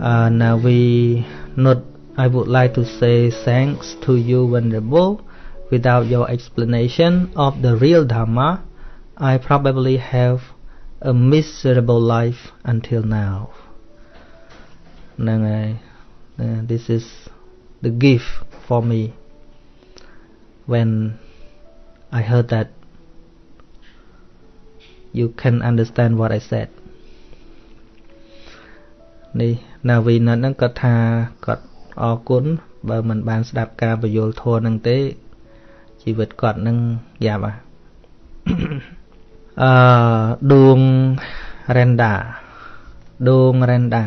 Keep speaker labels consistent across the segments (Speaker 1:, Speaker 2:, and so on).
Speaker 1: Uh, now we not. I would like to say thanks to you Venerable. Without your explanation of the real Dharma, I probably have a miserable life until now. Uh, this is the gift for me when I heard that you can understand what I said. ណាវីណហ្នឹងគាត់ថាគាត់អរគុណបើមិនបានស្ដាប់ការបញ្យលធម៌ហ្នឹងទេជីវិតគាត់នឹងយ៉ាប់អឺដួងរ៉េនដាដួងរ៉េនដា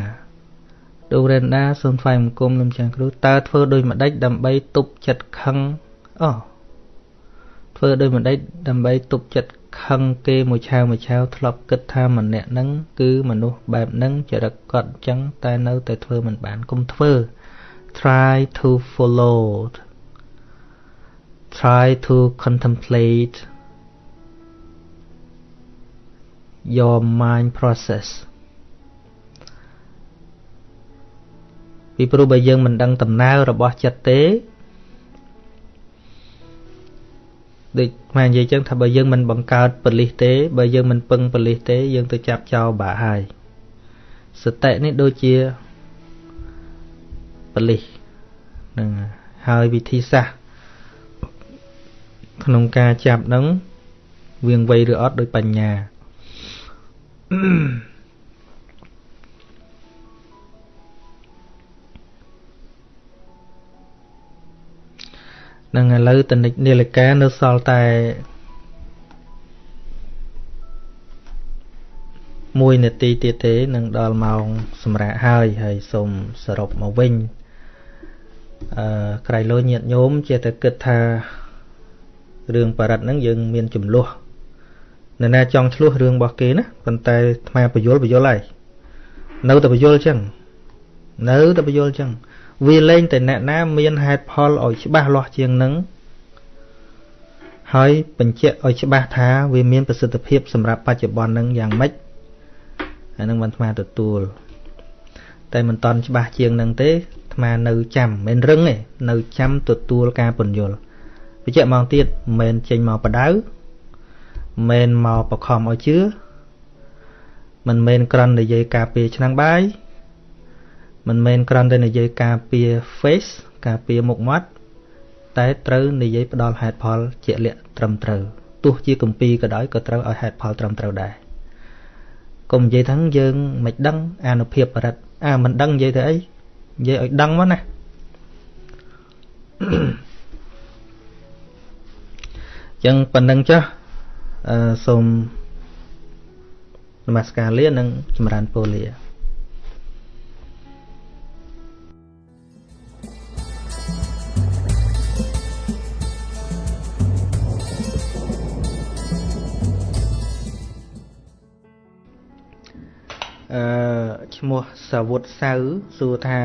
Speaker 1: ដួងរ៉េនដាសូមថ្លែងបង្គំលោកចាស់គ្រូតើធ្វើដូចម្ដេចដើម្បីទប់ចិត្តខឹងអូធ្វើដូចម្ដេចដើម្បីទប់ចិត្ត ខឹងគេមួយឆាវមួយឆាវធ្លាប់គិតថាម្នាក់ហ្នឹងគឺមនុស្សបែបហ្នឹងចរិតគាត់អញ្ចឹងតែនៅតែធ្វើមិនបានកុំធ្វើ try to follow try to contemplate your mind process ពីព្រោះបើយើងមិនដឹងដំណើររបស់ចិត្តទេ ដូចមកនិយាយចឹងថាបើយើងមិនបង្កើតបលិសទេ បើយើងមិនពឹងបលិសទេ យើងទៅចាប់ចោលបាក់ហើយសតិនេះដូចជាបលិសនឹងហើយវិធីសាស្ត្រក្នុងការចាប់នឹងវៀងវៃឬអត់ដោយបញ្ញា នឹងឥឡូវតនិចនាឡិកានៅសល់តែ1នាទីទៀតទេនឹងដល់ម៉ោងសម្រាប់ហើយហើយសូមសរុបមកវិញអឺក្រៃលោញាតញោមជាតែគិតថារឿងបរិត្តហ្នឹងយើងមានចំនួននរណាចង់ឆ្លោះរឿងរបស់គេណាប៉ុន្តែអាត្មាបញ្យលបញ្យលហើយនៅតែបញ្យលចឹងនៅតែបញ្យលចឹង វាលែងតែអ្នកណាមានហេតុផលឲ្យច្បាស់លាស់ជាងនឹងហើយបញ្ជាក់ឲ្យច្បាស់ថាវាមានប្រសិទ្ធភាពសម្រាប់បច្ចុប្បន្ននឹងយ៉ាងម៉េចអានឹងមិនអាត្មាទទួល តែមិនតន់ច្បាស់ជាងនឹងទេអាត្មានៅចាំមិនរឹងទេនៅចាំទទួលការពន្យល់បញ្ជាក់មកទៀតមិនមែនចេញមកបដៅមិនមែនមកបខំឲ្យជឿមិនមែនក្រន់និយាយការពារឆ្នាំងបាយ មិនមែនគ្រាន់តែនិយាយការពារ face ការពារមុខមាត់តែត្រូវនិយាយផ្ដល់ហេតុផលជាក់លាក់ត្រឹមត្រូវទោះជាគម្ពីរក៏ដោយក៏ត្រូវឲ្យហេតុផលត្រឹមត្រូវដែរកុំនិយាយថាយើងមិនដឹងអានុភាពបរិទ្ធអាមិនដឹងនិយាយទៅអីនិយាយឲ្យដឹងមកណាចឹងប៉ុណ្្នឹងចុះអឺសូមនមស្ការលានិងចម្រើនពរលា អឺឈ្មោះសាវុតសៅសួរថា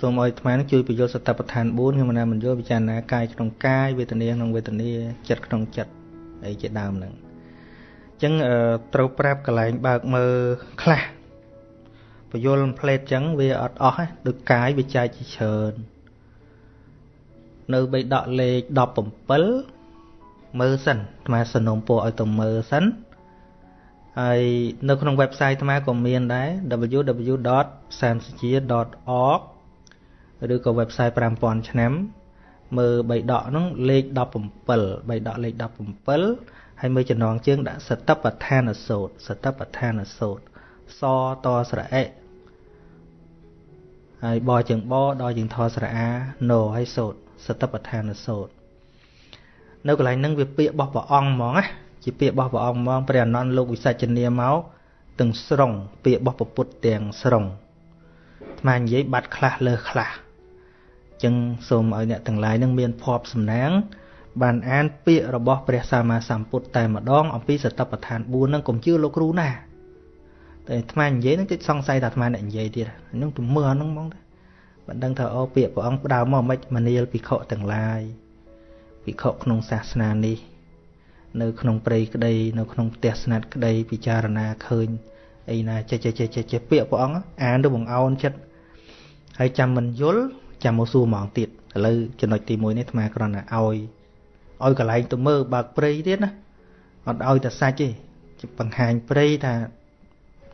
Speaker 1: សូមឲ្យអាត្មានឹងជួយបញ្យល់សតបដ្ឋាន4ខ្ញុំណាមិនយល់ពិចារណាកាយក្នុងកាយវេទនាក្នុងវេទនាចិត្តក្នុងចិត្តអីជាដើមហ្នឹងអញ្ចឹងត្រូវប្រាប់កន្លែងបើកមើលខ្លះបញ្យល់ផ្លេតអញ្ចឹងវាអត់អស់ដូចកាយវាចែកជាច្រើននៅបៃដកលេខ17មើលសិនអាត្មាសនំពោឲ្យទៅមើលសិន ហើយនៅក្នុង website អាត្មាក៏មានដែរ www.samsajia.org ឬក៏ website 5000ឆ្នាំមើលបៃដកហ្នឹងលេខ17បៃដកលេខ17ហើយមើលចំណងជើងដាក់សតបដ្ឋានសោតសតបដ្ឋានសោតសតស្រអិហើយបជើងបដល់ជើងថស្រអាណូហើយសោតសតបដ្ឋានសោតនៅកន្លែងហ្នឹងវាពាក្យរបស់ព្រះអង្គហ្មងណា ជាពាក្យរបស់ព្រះអង្គហ្មងព្រះអនន្តលោកវិសាចនាមកទាំងស្រុងពាក្យរបស់ពុទ្ធទាំងស្រុងអាត្មានិយាយបាត់ខ្លះលើខ្លះចឹងសូមឲ្យអ្នកទាំងឡាយនឹងមានភ័ព្វសំណាង បានអានពាក្យរបស់ព្រះសម្មាសម្ពុទ្ធតែម្ដងអំពីសតបដ្ឋាន4នឹងកុំជឿលោកគ្រូណាតែអាត្មានិយាយនឹងតិចសង្ស័យថាអាត្មាអ្នកនិយាយទៀតហ្នឹងទៅមើលហ្នឹងហ្មងទៅមិនដឹងថាអូពាក្យព្រះអង្គផ្ដើមមកមិនមនាលភិក្ខុទាំងឡាយភិក្ខុក្នុងសាសនានេះ នៅក្នុងព្រៃក្តី នៅក្នុងផ្ទះស្ងាត់ក្តីពិចារណាឃើញអីណាចេះចេះចេះចេះពាក្យព្រះអង្គអានទៅបង្អោនចិត្តហើយចាំមិនយល់ចាំមកសួរហ្មងទៀតឥឡូវចំណុចទី1នេះអាត្មាគ្រាន់តែឲ្យឲ្យកន្លែងទៅមើលបើកព្រៃទៀតណាអត់ឲ្យតែសាច់ទេបង្ហាញព្រៃថា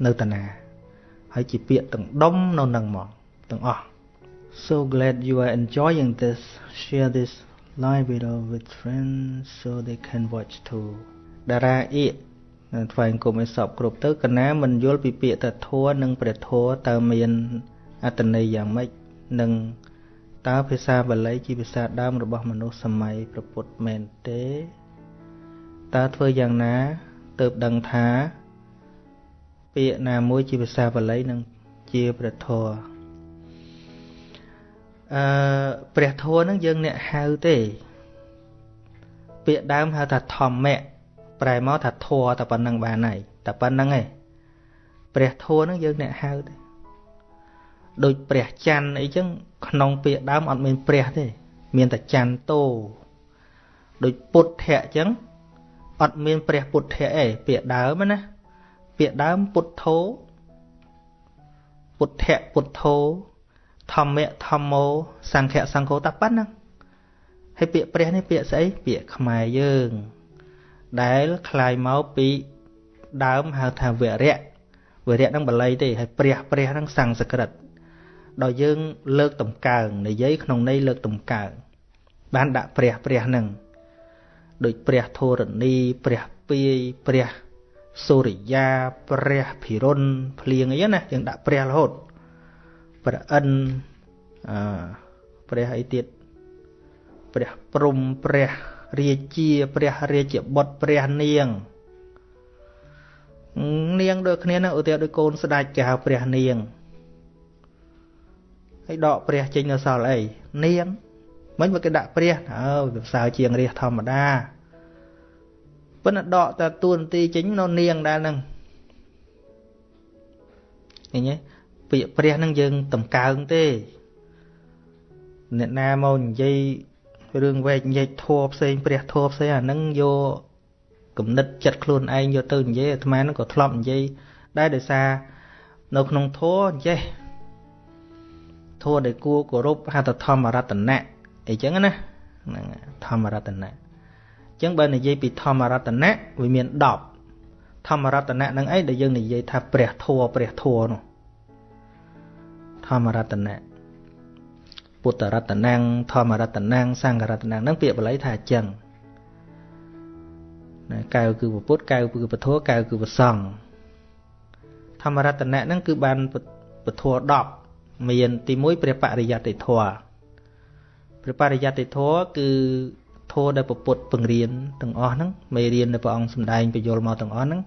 Speaker 1: នៅតាណា ហើយជាពាក្យទាំងដុំនៅនឹងហ្មងទាំងអស់ So glad you are enjoying this share this live video with friends so they can watch too តារាអៀកថ្វាយអង្គមឲ្យសពគ្រប់ទៅកណាមិនយល់ពីពាក្យតធัวនិងព្រះធัวតើមានអត្តន័យយ៉ាងម៉េចនិងតើភាសាបាលីជាភាសាដើមរបស់មនុស្សសម័យព្រះពុទ្ធមែនទេតើធ្វើយ៉ាងណាទើបដឹងថា ពាក្យណាមួយជាភាសាបាលីនិងជាព្រះធម៌ អឺព្រះធម៌ហ្នឹងយើងអ្នកហៅទេ ពាក្យដើមហៅថាធម្មៈប្រែមកថាធម៌តែប៉ុណ្្នឹងបានហើយតែប៉ុណ្្នឹងឯងព្រះធម៌ហ្នឹងយើងអ្នកហៅទេដូចព្រះច័ន្ទអីចឹងក្នុងពាក្យដើមអត់មានព្រះទេ មានតែច័ន្ទតោដូចពុទ្ធៈចឹងអត់មានព្រះពុទ្ធៈឯងពាក្យដើមណាពាក្យដើមពុទ្ធោពុទ្ធៈពុទ្ធោ ធម្មៈធម្មោសង្ឃៈសង្ឃោតាប៉ុណ្ណឹងហើយពាក្យព្រះនេះពាក្យស្អីពាក្យខ្មែរយើង ដែលคลายមកពីដើមហៅថាវរៈវរៈហ្នឹងបល័យទេហើយព្រះព្រះហ្នឹងសំស្ក្រឹតដល់យើងលើកតម្កើងនិយាយក្នុងន័យលើកតម្កើងបានដាក់ព្រះព្រះហ្នឹងដូចព្រះធរណីព្រះពាយព្រះសូរិយាព្រះភិរុនភ្លៀងអីណាយើងដាក់ព្រះរហូត ព្រះអិនអឺព្រះអីទៀតព្រះព្រំព្រះរាជាព្រះរាជបុត្រព្រះនាង នាងដូចគ្នាណាឧទាហរណ៍ដូចកូនស្ដេចគេហៅព្រះនាងហើយដកព្រះចេញនៅសល់អីនាងមិនមកគេដាក់ព្រះអើវាផ្សើជាងរាជធម្មតាប៉ុន្តែដកតែតួនាទីចេញនៅនាងដែរហ្នឹងឃើញទេ ពាក្យព្រះហ្នឹងយើងតម្កើងទេអ្នកណាមកនិយាយរឿងវែកញែកធัวផ្សេងព្រះធัวផ្សេងអាហ្នឹងយកគំនិតចិត្តខ្លួនឯងយកទៅនិយាយអាត្មាហ្នឹងក៏ធ្លាប់និយាយដែរដោយសារនៅក្នុងធัวចេះធัวដែលគួរគោរពហៅថាធម្មរតនៈអីចឹងណាហ្នឹងធម្មរតនៈចឹងបើនិយាយពីធម្មរតនៈវាមាន10ធម្មរតនៈនឹងអីដែលយើងនិយាយថាព្រះធัวព្រះធัวនោះធ ម្មរតនៈពុទ្ធរតនាំងធម្មរតនាំងសង្ឃរតនាំងនឹងពាក្យបាលីថាអញ្ចឹងណាកៅគឺពុទ្ធកៅគឺពធកៅគឺប្រសង្ឃធម្មរតនៈហ្នឹងគឺបានពធ10មានទី1ព្រះបរិយត្តិធម៌ព្រះបរិយត្តិធម៌គឺធម៌ដែលពុទ្ធពង្រៀនទាំងអស់ហ្នឹងមេរៀនដែលព្រះអង្គសម្ដែងបញ្យលមកទាំងអស់ហ្នឹង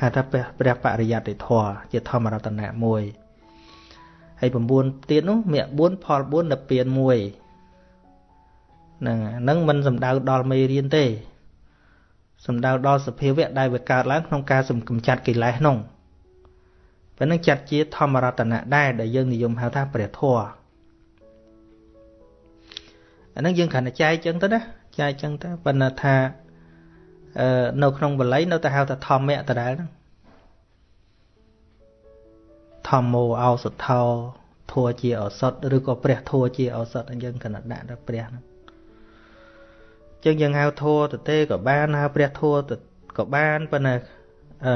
Speaker 1: ហៅថាព្រះបរិយត្តិធម៌ជាធម្មរតនៈមួយ ហើយ9ទៀតនោះមគ្គ4ផល4ដល់ពៀន1ហ្នឹងហ្នឹងមិនសំដៅដល់មេរៀនទេសំដៅដល់សភាវៈដែលវាកើតឡើងក្នុងការសំកំចាត់កិលេសនោះពេលហ្នឹងចាត់ជាធម្មរតនៈដែរដែលយើងនិយមហៅថាព្រះធម៌អាហ្នឹងយើងគ្រាន់តែចែកចឹងទៅណាចែកចឹងទៅប៉ុន្តែថាអឺនៅក្នុងបល័យនៅតែហៅថាធម្មៈដដែលហ្នឹង ធម្មោអោសថោធัวជាឱសថឬក៏ព្រះធัวជាឱសថយើងកណ្ដាដាក់ដល់ព្រះហ្នឹងចឹងយើងហៅធัวទៅទេក៏បានហៅព្រះធัวទៅក៏បានប៉ុន្តែអឺ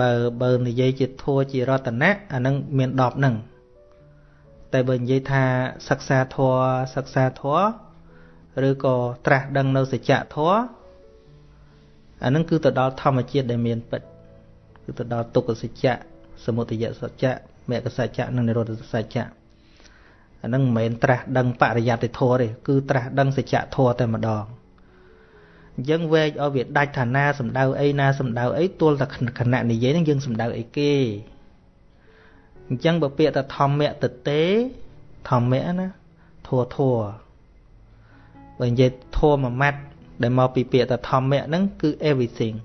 Speaker 1: បើបើនិយាយជាធัวជារតនៈអានឹងមាន10ហ្នឹងតែបើនិយាយថាសិក្សាធัวសិក្សាធัวឬក៏ត្រាស់ដឹងនៅសច្ចធัวអានឹងគឺទៅដល់ធម្មជាតិដែលមានពិត គឺទៅដល់ទុក្ខសច្ចៈសមុទយសច្ចៈមគ្គសច្ចៈនិងនិរោធសច្ចៈអានឹងមិនមែនត្រាស់ដឹងបរិយត្តិធម៌ទេគឺត្រាស់ដឹងសច្ចៈធម៌តែម្ដងអញ្ចឹងវែកឲ្យវាដាច់ឋានាសំដៅអីណាសំដៅអីទល់តែខណៈនិយាយហ្នឹងយើងសំដៅអីគេអញ្ចឹងបើពាក្យថាធម្មៈតទេធម្មៈណាធัวធัวបើនិយាយធัวមួយម៉ាត់ដែលមកពីពាក្យថាធម្មៈហ្នឹងគឺ everything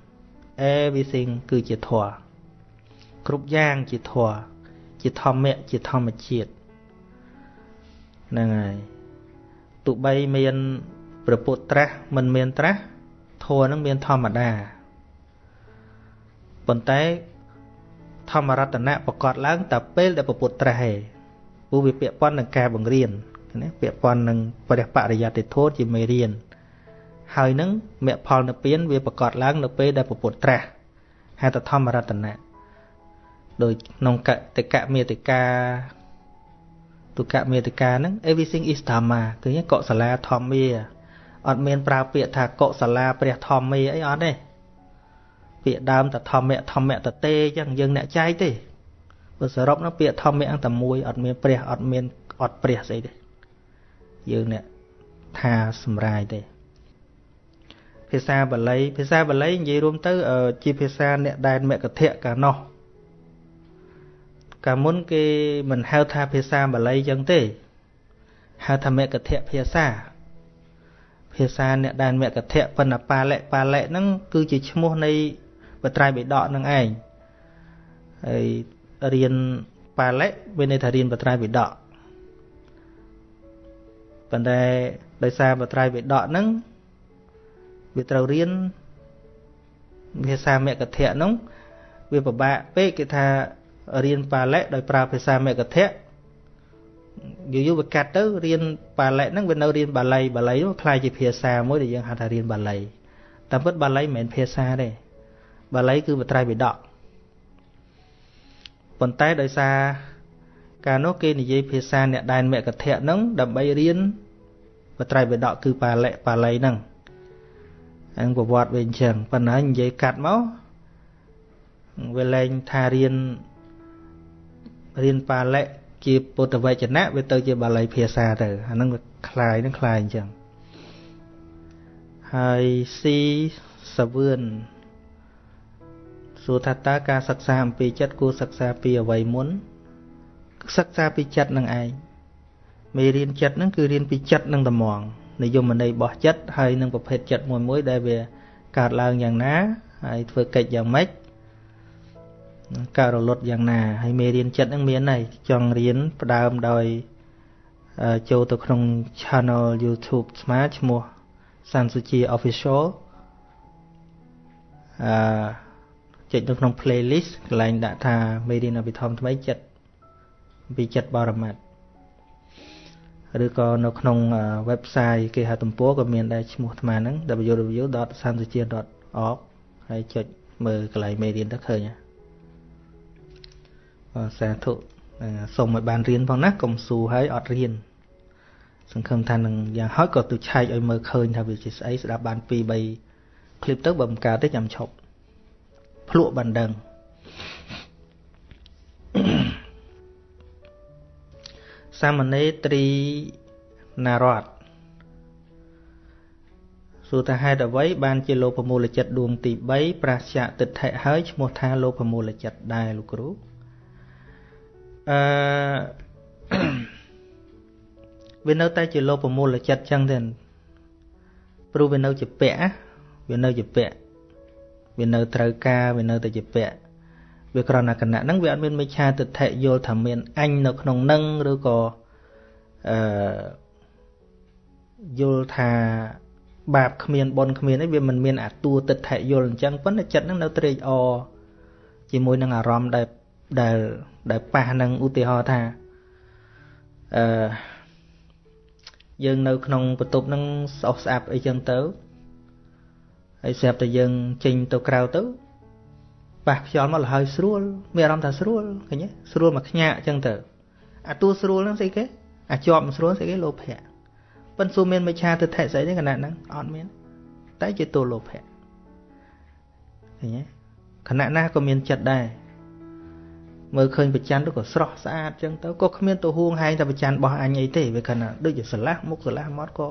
Speaker 1: everything គឺជាធម៌គ្រប់យ៉ាងជាធម៌ជាធម្មៈជាធម្មជាតិហ្នឹងហើយទោះបីមានព្រះពុទ្ធត្រាស់មិនមានត្រាស់ធម៌ហ្នឹងមានធម្មតាប៉ុន្តែធម្មរតនៈប្រកាសឡើងតែពេលដែលពុទ្ធត្រាស់ឯងព្រោះវាពាក់ព័ន្ធនឹងការបង្រៀនណាពាក់ព័ន្ធនឹងព្រះបរិយត្តិធម៌ជាមេរៀន ហើយនឹងមគ្គផលនិព្វានវាប្រកាសឡើងនៅពេលដែលពុទ្ធត្រាស់ហៅថាធម្មរតនៈដោយក្នុងកតិកមេតិកាទុកមេតិកាហ្នឹង everything is dhamma គឺកុសលាធម្មាអត់មានប្រើពាក្យថាកុសលាព្រះធម្មាអីអត់ទេពាក្យដើមតធម្មៈធម្មៈតទេអញ្ចឹងយើងអ្នកចែកទេបើសរុបនោះពាក្យធម្មៈអង្គតែមួយអត់មានព្រះអត់មានអត់ព្រះស្អីទេយើងអ្នកថាសម្រាយទេ ភាសាបាលីភាសាបាលីនិយាយរួមទៅជាភាសាអ្នកដែនមគ្គធៈកាលនោះកាលមុនគេមិនហៅថាភាសាបាលីចឹងទេហៅថាមគ្គធៈភាសា ភាសាអ្នកដែនមគ្គធៈប៉ុន្តែប៉ាឡិប៉ាឡិហ្នឹងគឺជាឈ្មោះនៃបត្រៃបិដកនឹងឯងហើយរៀនប៉ាឡិវាន័យថារៀនបត្រៃបិដកប៉ុន្តែដោយសារបត្រៃបិដកហ្នឹង វាត្រូវរៀនភាសាមគ្គធៈហ្នឹងវាពិបាកពេកគេថារៀនប៉ាឡិដោយប្រើភាសាមគ្គធៈយូរយូរវាកាត់ទៅរៀនប៉ាឡិហ្នឹងវានៅរៀនបាលីបាលីនោះខ្លាយជាភាសាមួយដែលយើងហៅថារៀនបាលីតាមពិតបាលីមិនមែនភាសាទេបាលីគឺបត្រៃបិដកប៉ុន្តែដោយសារកាលនោះគេនិយាយភាសាអ្នកដែនមគ្គធៈហ្នឹងដើម្បីរៀនបត្រៃបិដកគឺបាលិបាលីហ្នឹង អង្គប្រវត្តិវាអញ្ចឹងប៉ុន្តែនិយាយកាត់មកវាលែងថារៀនរៀនបាលិជាពុទ្ធវចនៈវាទៅជាបាលីភាសាទៅអាហ្នឹងវាคล้ายនឹងคล้ายអញ្ចឹងហើយស៊ីសវឿនសួរថាតើការសិក្សាអំពីចិត្តគួរសិក្សាពីអ្វីមុនសិក្សាពីចិត្តនឹងឯងមេរៀនចិត្តហ្នឹងគឺរៀនពីចិត្តនឹងត្មង និយមន័យរបស់ចិត្តហើយនឹងប្រភេទចិត្តមួយមួយ ដែលវាកើតឡើងយ៉ាងណាហើយធ្វើកិច្ចយ៉ាងម៉េចការរលត់យ៉ាងណាហើយមេរៀនចិត្តហ្នឹងមានហើយចង់រៀនផ្ដើមដោយចូលទៅក្នុង channel YouTube ស្មាឈ្មោះសានសុជា official អឺចុចនៅក្នុង playlist កន្លែងដាក់ថាមេរៀនអភិធម្មថ្មីចិត្តពីចិត្តបរមត្ត ឬក៏នៅក្នុង website គេហទំព័រក៏មានដែរឈ្មោះអាត្មាហ្នឹង www.sansuchia.org ហើយចុចមើលកន្លែងមេរៀនទៅឃើញបាទសាធុសូមឲ្យបានរៀនផងណាកុំស៊ូហើយអត់រៀនសង្ឃឹមថានឹងយ៉ាងហោចក៏ទៅឆែកឲ្យមើលឃើញថាវាជាស្អីស្ដាប់បាន2 3 clip ទៅបើមិនកើតទេចាំឈប់ភ្លក់បណ្ដឹង សាមណេរត្រីណារតសួរថាហេតុអ្វីបានជាលោភមូលចិត្តដួងទី3ប្រាស្យទិដ្ឋិហើយឈ្មោះថាលោភមូលចិត្តដែរលោកគ្រូអឺវានៅតែជាលោភមូលចិត្តចឹងទេព្រោះវានៅជាពាក់វានៅជាពាក់វានៅត្រូវការវានៅតែជាពាក់ វាក្រណគណៈហ្នឹងវាអត់មានមិឆាទិដ្ឋិយល់ថាមានអញនៅក្នុងនឹងឬក៏អឺយល់ថាបាបគ្មានបុណ្យគ្មានអីវាមិនមានអាតួទិដ្ឋិយល់អញ្ចឹងប៉ុន្តែចិត្តហ្នឹងនៅត្រេកអរជាមួយនឹងអារម្មណ៍ដែលដែលដែលប៉ះនឹងឧទាហរណ៍ថាអឺយើងនៅក្នុងបន្ទប់ហ្នឹងស្អុះស្អាប់អីចឹងទៅហើយស្រាប់តែយើងចេញទៅក្រៅទៅ ប៉ះខ្យល់មកលហើយស្រួលមានអារម្មណ៍ថាស្រួលឃើញទេស្រួលមកខ្ញាក់អញ្ចឹងទៅអាតួស្រួលហ្នឹងស្អីគេអាចប់មិនស្រួលស្អីគេលោភៈប៉ុន្តែសួរមានមិឆាទិដ្ឋិស្អីទេគណៈហ្នឹងអត់មានតែជាតួលោភៈឃើញទេគណៈណាក៏មានចិត្តដែរមើលឃើញប្រច័នទៅក៏ស្រស់ស្អាតចឹងទៅក៏គ្មានទៅហួងហែងតែប្រច័នរបស់អញអីទេវាគណៈដូចជាស្រឡះមុខស្រឡះមាត់ក៏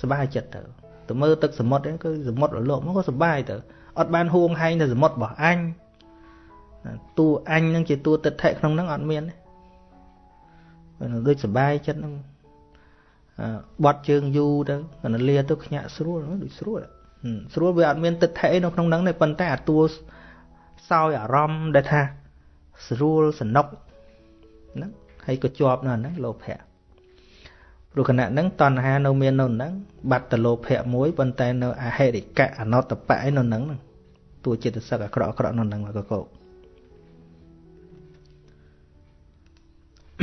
Speaker 1: សบายចិត្តទៅទៅមើលទឹកសមុទ្រហ្នឹងគឺសមុទ្ររលកមកក៏សុបាយទៅអត់បានហួងហែងទៅសមុទ្ររបស់អញ តួអញនឹងជាតួទិដ្ឋិក្នុងហ្នឹងអត់មានទេដូចសុបាយចិត្តហ្នឹងបត់ជើងយូរទៅកណ្ដលាទៅខ្ញាក់ស្រួលដូចស្រួលស្រួលវាអត់មានទិដ្ឋិនៅក្នុងហ្នឹងទេប៉ុន្តែអាតួសោយអារម្មណ៍ដែលថាស្រួលសនុកហ្នឹងហើយក៏ជាប់នៅហ្នឹងលោភៈព្រោះគណៈហ្នឹងតណ្ហានៅមាននៅហ្នឹងបាត់តលោភៈមួយប៉ុន្តែនៅអហិរិកៈអនតបៈឯនៅហ្នឹងតួចិត្តសឹកអាក្រក់អាក្រក់នៅហ្នឹងមកកក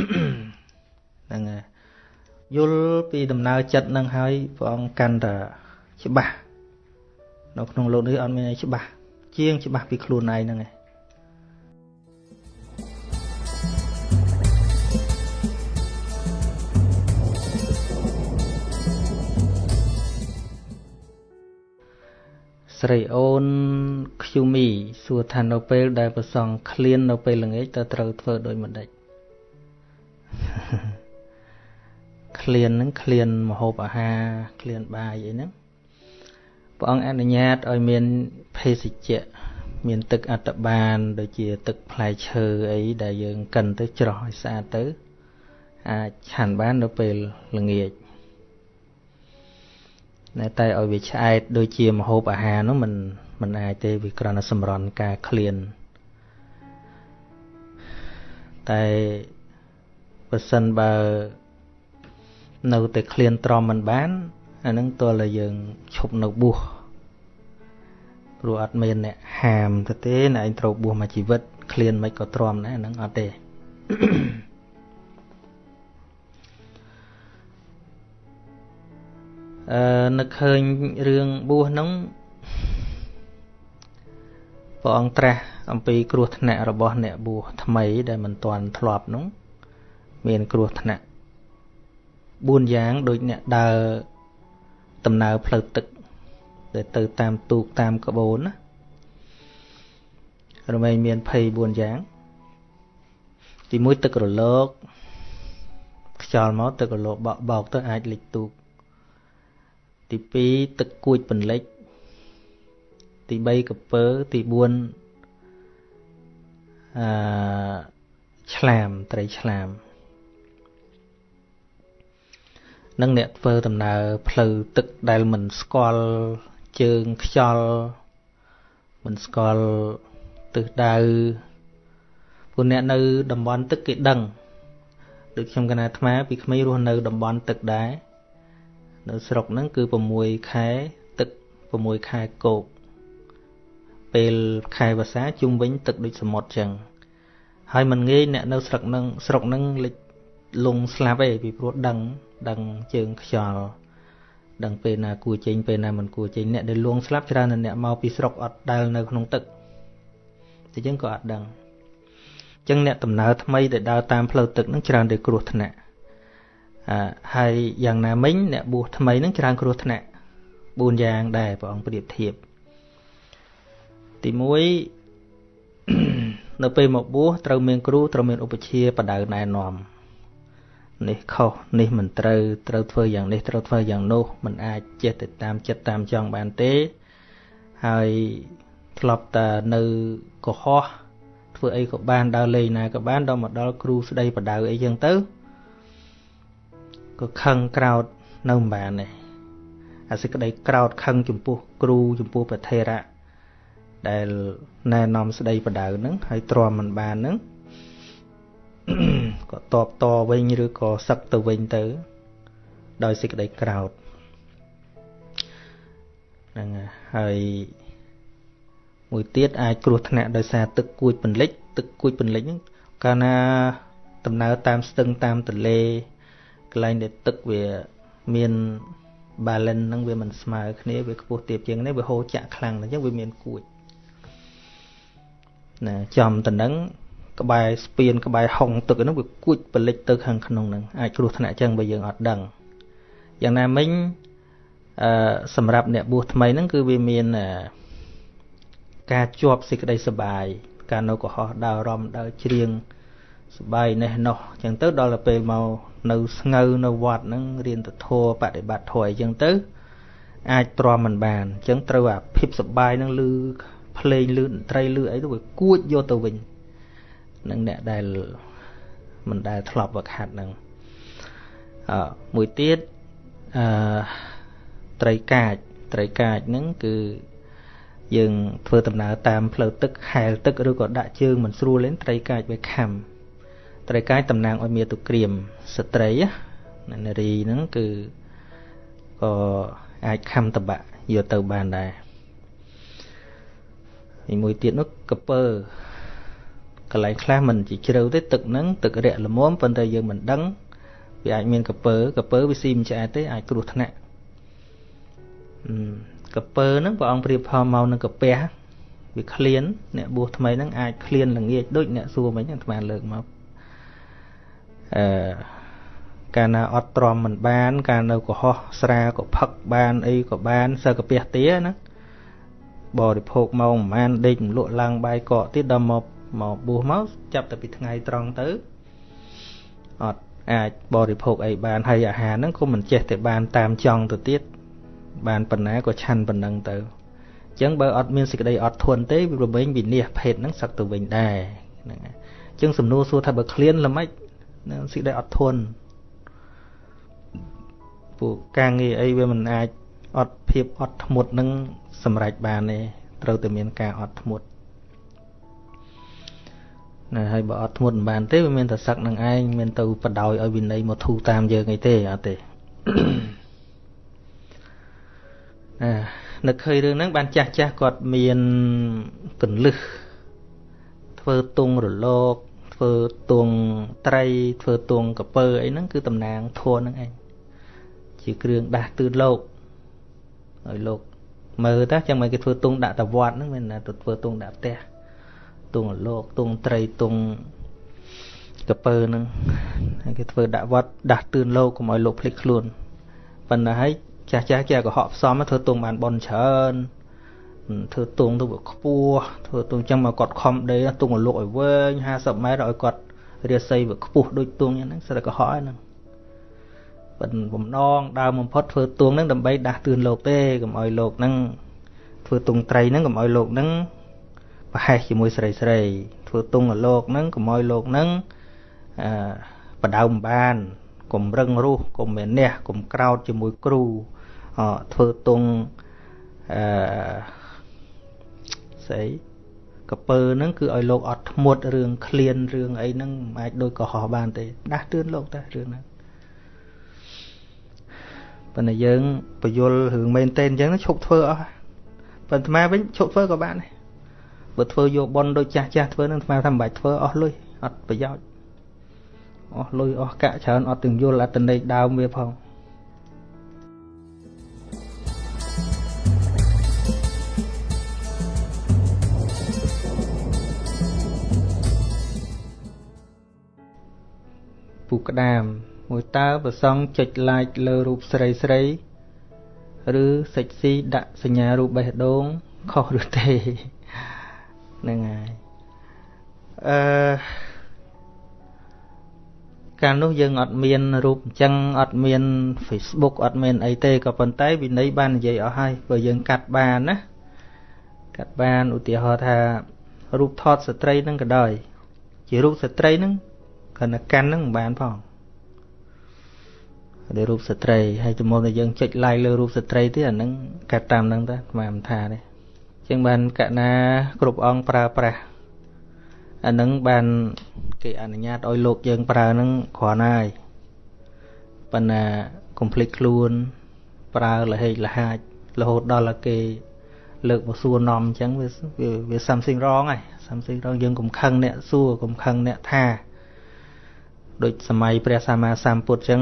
Speaker 1: ហ្នឹងហើយយល់ពីដំណើរចិត្តនឹងហើយព្រះអង្គកាន់តែច្បាស់នៅក្នុងលោកនេះអត់មានអីច្បាស់ជាងច្បាស់ពីខ្លួនឯងហ្នឹងឯងស្រីអូនខ្យូមីសួរថានៅពេលដែលប្រសងឃ្លាននៅពេលល្ងាចតើត្រូវធ្វើដូចម្ដេច ឃ្លានហ្នឹងឃ្លានមហូបអាហារឃ្លានបាយអីហ្នឹងព្រះអង្គអនុញ្ញាតឲ្យមានភេសជ្ជៈមានទឹកអត្តបានដូចជាទឹកផ្លែឈើអីដែលយើងកិនទៅច្រោះឲ្យស្អាតទៅអាចឆាន់បាននៅពេលល្ងាចតែតែឲ្យវាឆ្អែតដូចជាម្ហូបអាហារនោះมันมันអាចទេវាគ្រាន់តែសម្រន់ការឃ្លានតែ បើសិនបើនៅតែឃ្លានទ្រាំមិនបានអានឹងតើតែយើងឈប់នៅបួសព្រោះអត់មានអ្នកហាមទៅទេណែឯងត្រូវបួសមួយជីវិតឃ្លានមិនក៏ទ្រាំដែរហ្នឹងអត់ទេអឺនឹកឃើញរឿងបួសហ្នឹងព្រះអង្គត្រាស់អំពីគ្រោះថ្នាក់របស់អ្នកបួសថ្មីដែលមិនទាន់ធ្លាប់នោះ មានគ្រោះថ្នាក់4យ៉ាងដូចអ្នកដើរដំណើរផ្លូវទឹកដែលទៅតាមទូកតាមក្បូនណារមែងមាន24យ៉ាង ទី1ទឹករលកខ្យល់មកទឹករលកបោកបោកទៅអាចលិចទូក ទី2ទឹកគួចពន្លិចទី3កពើទី4អឺឆ្លាមត្រីឆ្លាម នឹងអ្នកធ្វើដំណើរផ្លូវទឹកដែលមិនស្គាល់ជើងខ្យល់មិនស្គាល់ទិសដៅពួកអ្នកនៅតំបន់ទឹកគេដឹងដូចខ្ញុំកណាអាត្មាពីក្មេងរស់នៅតំបន់ទឹកដែរនៅស្រុកហ្នឹងគឺ6ខែទឹក6ខែគោកពេលខែវស្សាជុំវិញទឹកដូចសមុទ្រចឹងហើយមិនងាយអ្នកនៅស្រុកហ្នឹងស្រុកហ្នឹងលិច លងស្លាប់ឯងពីព្រោះដឹងដឹងជើងខ្យល់ដឹងពេលណាគួរចេញពេលណាមិនគួរចេញអ្នកដែលលងស្លាប់ច្រើនអ្នកមកពីស្រុកអត់ដែលនៅក្នុងទឹកតែយើងក៏អត់ដឹងអញ្ចឹងអ្នកដំណើរថ្មីដែលដើរតាមផ្លូវទឹកនឹងច្រើនតែគ្រោះថ្នាក់អឺហើយយ៉ាងណាមិញអ្នកបួសថ្មីនឹងច្រើនគ្រោះថ្នាក់4យ៉ាងដែរព្រះអង្គប្រៀបធៀបទី1នៅពេលមកបួសត្រូវមានគ្រូត្រូវមានឧបជាបដៅណែនាំ នេះខុសនេះមិនត្រូវត្រូវធ្វើយ៉ាងនេះត្រូវធ្វើយ៉ាងនោះมันអាចចេះទៅតាមចិត្តតាមចង់បានទេហើយធ្លាប់តែនៅកុហកធ្វើអីក៏បានដើរលេងណាក៏បានដល់មកដល់គ្រូស្ដីបដៅអីចឹងទៅក៏ខឹងក្រោតនៅមិនបានទេអាសេចក្តីក្រោតខឹងចំពោះគ្រូចំពោះប្រធេរៈដែលណែនាំស្ដីបដៅហ្នឹងហើយទ្រាំមិនបានហ្នឹង ក៏តបតវិញឬក៏សឹកទៅវិញទៅ ដោយសេចក្តីក្រោតហ្នឹងហើយមួយទៀតអាចគ្រោះថ្នាក់ដោយសារទឹកគួចពន្លិច ទឹកគួចពន្លិចហ្នឹងកាលណាដំណើរតាមស្ទឹងតាមទន្លេកន្លែងដែលទឹកវាមាន balance ហ្នឹងវាមិនស្មើគ្នាវាខ្ពស់ទាបជាងនេះវាហូរចាក់ខ្លាំងអញ្ចឹងវាមានគួចណាចំតនឹង ក្បែរស្ពានក្បែរហុងទឹកហ្នឹងវាគួចបលិចទៅខាងក្នុងហ្នឹងអាចគ្រោះថ្នាក់អញ្ចឹងបើយើងអត់ដឹងយ៉ាងណាមិញអឺសម្រាប់អ្នកបួសថ្មីហ្នឹងគឺវាមានការជាប់សេចក្តីសុបាយការនៅកុហកដើររំដើរច្រៀងសបាយនេះនោះអញ្ចឹងទៅដល់ទៅពេលមកនៅស្ងើនៅវត្តហ្នឹងរៀនទៅធัวបដិបត្តិធัวអញ្ចឹងទៅអាចទ្រាំមិនបានអញ្ចឹងត្រូវអាភិបសបាយហ្នឹងលឺភ្លេងលឺតន្ត្រីលឺអីទៅវាគួចយកទៅវិញ នឹងអ្នកដែលមិនដែលធ្លាប់វឹកហាត់ហ្នឹងអឺមួយទៀតអឺត្រីកាចត្រីកាចហ្នឹងគឺយើងធ្វើដំណើរតាមផ្លូវទឹកហែលទឹកឬក៏ដាក់ជើងមិនស្រួលទេត្រីកាចវាខំត្រីកាចតំណាងឲ្យមាតុក្រៀមស្ត្រីណានារីហ្នឹងគឺក៏អាចខំតបៈយកទៅបានដែរមួយទៀតនោះកពើ កន្លែងខ្លះមិនជាជ្រៅទេទឹកហ្នឹងទឹករាក់ល្មមប៉ុន្តែយើងមិនដឹងវាអាចមានកពើកពើវាស៊ីមិនឆ្អែតទេអាចគ្រោះថ្នាក់កពើហ្នឹងព្រះអង្គប្រៀបផលមកនឹងកាពះវាឃ្លានអ្នកបួសថ្មីហ្នឹងអាចឃ្លានល្ងាចដូចអ្នកសួរមិញអាត្មាលើកមកអឺកាលណាអត់ទ្រាំមិនបាន កាលនៅកុហកស្រាក៏ផឹកបានអីក៏បានសើកាពះទាណាបរិភោគមកប្រហែលដេកលក់ឡើងបាយកកទៀតដល់មក មកបួសមកចាប់តែពីថ្ងៃត្រង់ទៅអត់អាចបរិភោគអីបានហើយអាហារហ្នឹងក៏មិនចេះតែបានតាមចង់ទៅទៀតបានប៉ុណ្ណាក៏ឆាន់ប៉ុណ្ណឹងទៅអញ្ចឹងបើអត់មានសេចក្តីអត់ធន់ទេវារមែងវិនិច្ឆ័យភេទហ្នឹងសឹកទៅវិញដែរហ្នឹងហើយអញ្ចឹងសំណួរសួរថាបើឃ្លានល្មិចសេចក្តីអត់ធន់ពួកការងារអីវាមិនអាចអត់ភាពអត់ធ្មត់នឹងសម្រេចបានទេត្រូវតែមានការអត់ធ្មត់ ណាហើយបើអត់ធ្មត់មិនបានទេវាមានតែសឹកនឹងឯងមានទៅបដោយឲ្យវិន័យមកធូរតាមយើងអីទេអត់ទេអានឹកឃើញរឿងហ្នឹងបានចាស់ចាស់គាត់មានកន្លឹះធ្វើទងរលកធ្វើទងត្រី ធ្វើទងកពើអីហ្នឹងគឺតំណាងធัวហ្នឹងឯងជាគ្រឿងដាស់ទឿនលោកឲ្យលោកមើលតើចាំមិនគេធ្វើទងដាក់តវត្តហ្នឹងមិនណាទៅធ្វើទងដាក់ផ្ទះ ទងលោកទងត្រីទងកពើហ្នឹងហើយគេធ្វើដាក់វត្តដាស់ទឿនលោកកុំឲ្យលោកភ្លេចខ្លួនប៉ុន្តែហើយចាស់ចាស់គេក៏ហក់ផ្សំធ្វើទងបានបនច្រើនធ្វើទងទៅខ្ពស់ធ្វើទងចឹងមកគាត់ខំដេទងលោកឲ្យវែង50ម៉ែត្រឲ្យគាត់រាសីវាខ្ពស់ដូចទងយ៉ាងហ្នឹងស្រាប់តែកុហកហ្នឹងប៉ុន្តែបំណងដើមបំផុតធ្វើទងហ្នឹងដើម្បីដាស់តឿនលោកទេកុំឲ្យលោកហ្នឹងធ្វើទងត្រីហ្នឹងកុំឲ្យលោកហ្នឹង ប្រហែសជាមួយស្រីស្រីធ្វើទងឲ្យលោកហ្នឹងកុំឲ្យលោកហ្នឹងអឺបដៅមិនបានកុំរឹងរូសកុំមានះកុំក្រោតជាមួយគ្រូអធ្វើទងអឺស្អីកពើហ្នឹងគឺឲ្យលោកអត់ធ្មត់រឿងឃ្លានរឿងអីហ្នឹងមិនអាចដូចកុហកបានទេដាស់តឿនលោកតែរឿងហ្នឹងប៉ុន្តែយើងបយលរឿងមែនតេនអញ្ចឹងឈប់ធ្វើអស់ប៉ុន្តែអាវិញឈប់ធ្វើក៏បានដែរ បើធ្វើយកប៉ុនដូចចាស់ចាស់ធ្វើនឹងអាថាមិនបាច់ធ្វើអស់លុយអត់ប្រយោជន៍អស់លុយអស់កាក់ច្រើនអត់ទាំងយល់អត្តន័យដើមវាផងពូក្តាមមួយតើប្រសងចុច like លើរូបស្រីស្រីឬសិចស៊ីដាក់សញ្ញារូបបេះដូងខុសឬទេ ហ្នឹងហើយអឺកាលនោះយើងអត់មានរូបអញ្ចឹងអត់មាន Facebook អត់មានអីទេក៏ប៉ុន្តែវិន័យបាននិយាយអស់ហើយបើយើងកាត់បានណាកាត់បានឧទាហរណ៍ថារូបថតស្ត្រីនឹងក៏ដោយ ជារូបស្ត្រីនឹងគណៈកាន់នឹងមិនបានផងដែលរូបស្ត្រីហើយចំមុនដែលយើងចុច like លើរូបស្ត្រីទៀតអាហ្នឹងកាត់តាមហ្នឹងទៅស្មានថាទេ ជាងបានកណាគ្រប់អង្គប្រើប្រាស់អាហ្នឹងបានគេអនុញ្ញាតឲ្យលោកយើងប្រើហ្នឹងគ្រាន់ហើយប៉ុន្តែកុំភ្លេចខ្លួន ប្រើលហេកលហាចរហូតដល់តែគេលើកមកសួរនាំអញ្ចឹងវាវា something wrong ហើយ something wrong យើងកុំខឹងអ្នកសួរកុំខឹងអ្នកថាដូចសម័យព្រះសម្មាសម្ពុទ្ធអញ្ចឹង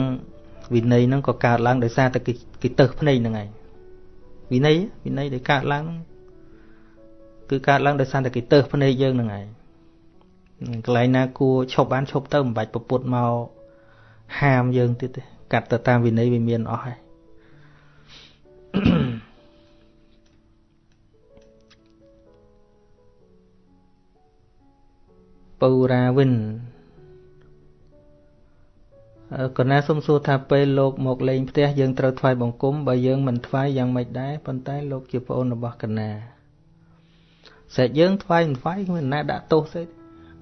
Speaker 1: វិន័យហ្នឹងក៏កើតឡើងដោយសារតែគេគេទៅភ្នែកហ្នឹងឯងវិន័យវិន័យដែលកើតឡើង គឺកើតឡើងដោយសារតែគេទៅភ្នែកយើងហ្នឹងឯងកន្លែងណាគួរឈប់បានឈប់ទៅមិនបាច់ប្រពុតមកហាមយើងទៀតទេកាត់ទៅតាមវិន័យវាមានអស់ហើយពៅរាវិនកណាសុំសួរថាពេលលោកមកលេងផ្ទះយើងត្រូវថ្វាយបង្គំបើយើងមិនថ្វាយយ៉ាងម៉េចដែរប៉ុន្តែលោកជាប្អូនរបស់កណា ស្រេចយើងថ្វាយមិនថ្វាយមិនណាដាក់ទោសទេ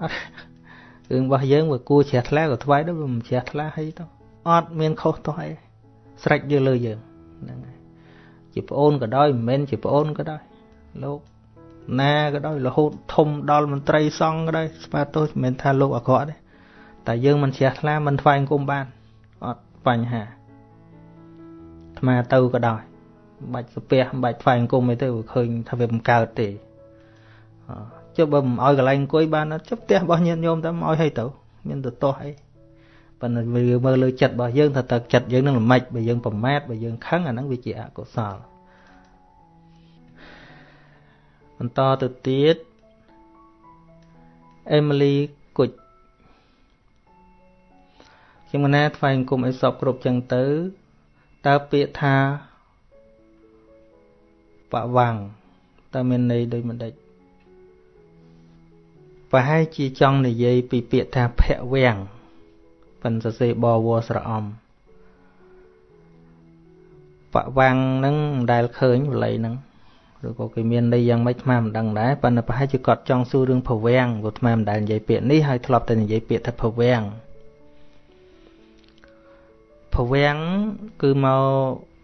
Speaker 1: អត់រឿងរបស់យើងវាគួរជ្រះថ្លាក៏ថ្វាយដែរវាមិនជ្រះថ្លាហីទៅអត់មានខុសទោះអីស្រេចយើងលើយើងហ្នឹងហើយជាប្អូនក៏ដោយមិនមែនជាប្អូនក៏ដោយលោកណាក៏ដោយរហូតធំដល់មន្ត្រីសង្ឃក៏ដោយស្មាទោសមិនមែនថាលោកអាក្រក់ទេតែយើងមិនជ្រះថ្លាមិនថ្វាយអង្គមបានអត់បញ្ហាអាត្មាទៅក៏ដោយមិនបាច់ស្ពះមិនបាច់ថ្វាយអង្គមអីទៅឃើញថាវាមិនកើតទេ ចុះបើមិនឲ្យកន្លែងអង្គុយបានចុះផ្ទះរបស់ញាតិញោមតែមិនឲ្យឲ្យទៅមានទៅតោះអីប៉ុន្តែវាមើលលើចិត្តរបស់យើងថាតើចិត្តយើងនឹងល្មិចបើយើងប្រមាថបើយើងខឹងអាហ្នឹងវាជាអកុសលបន្តទៅទៀតអេមីលីគុជខ្ញុំណាថ្វាយអង្គមអីសពគ្រប់ចឹងទៅតើពាក្យថាបវាំងតើមានន័យដូចមិនដេច ប្រហែលជាចង់និយាយពីពាក្យថាភៈវាំងប៉ិនសរសេរបវស្រអំបវាំងហ្នឹងមិនដែលឃើញបល័យហ្នឹងឬក៏គេមានន័យយ៉ាងម៉េចថ្មមិនដឹងដែរប៉ុន្តែប្រហែលជាគាត់ចង់សួររឿងភវាំងព្រោះថ្មមិនដែលនិយាយពាក្យនេះហើយធ្លាប់តែនិយាយពាក្យថាភវាំងភវាំងគឺមក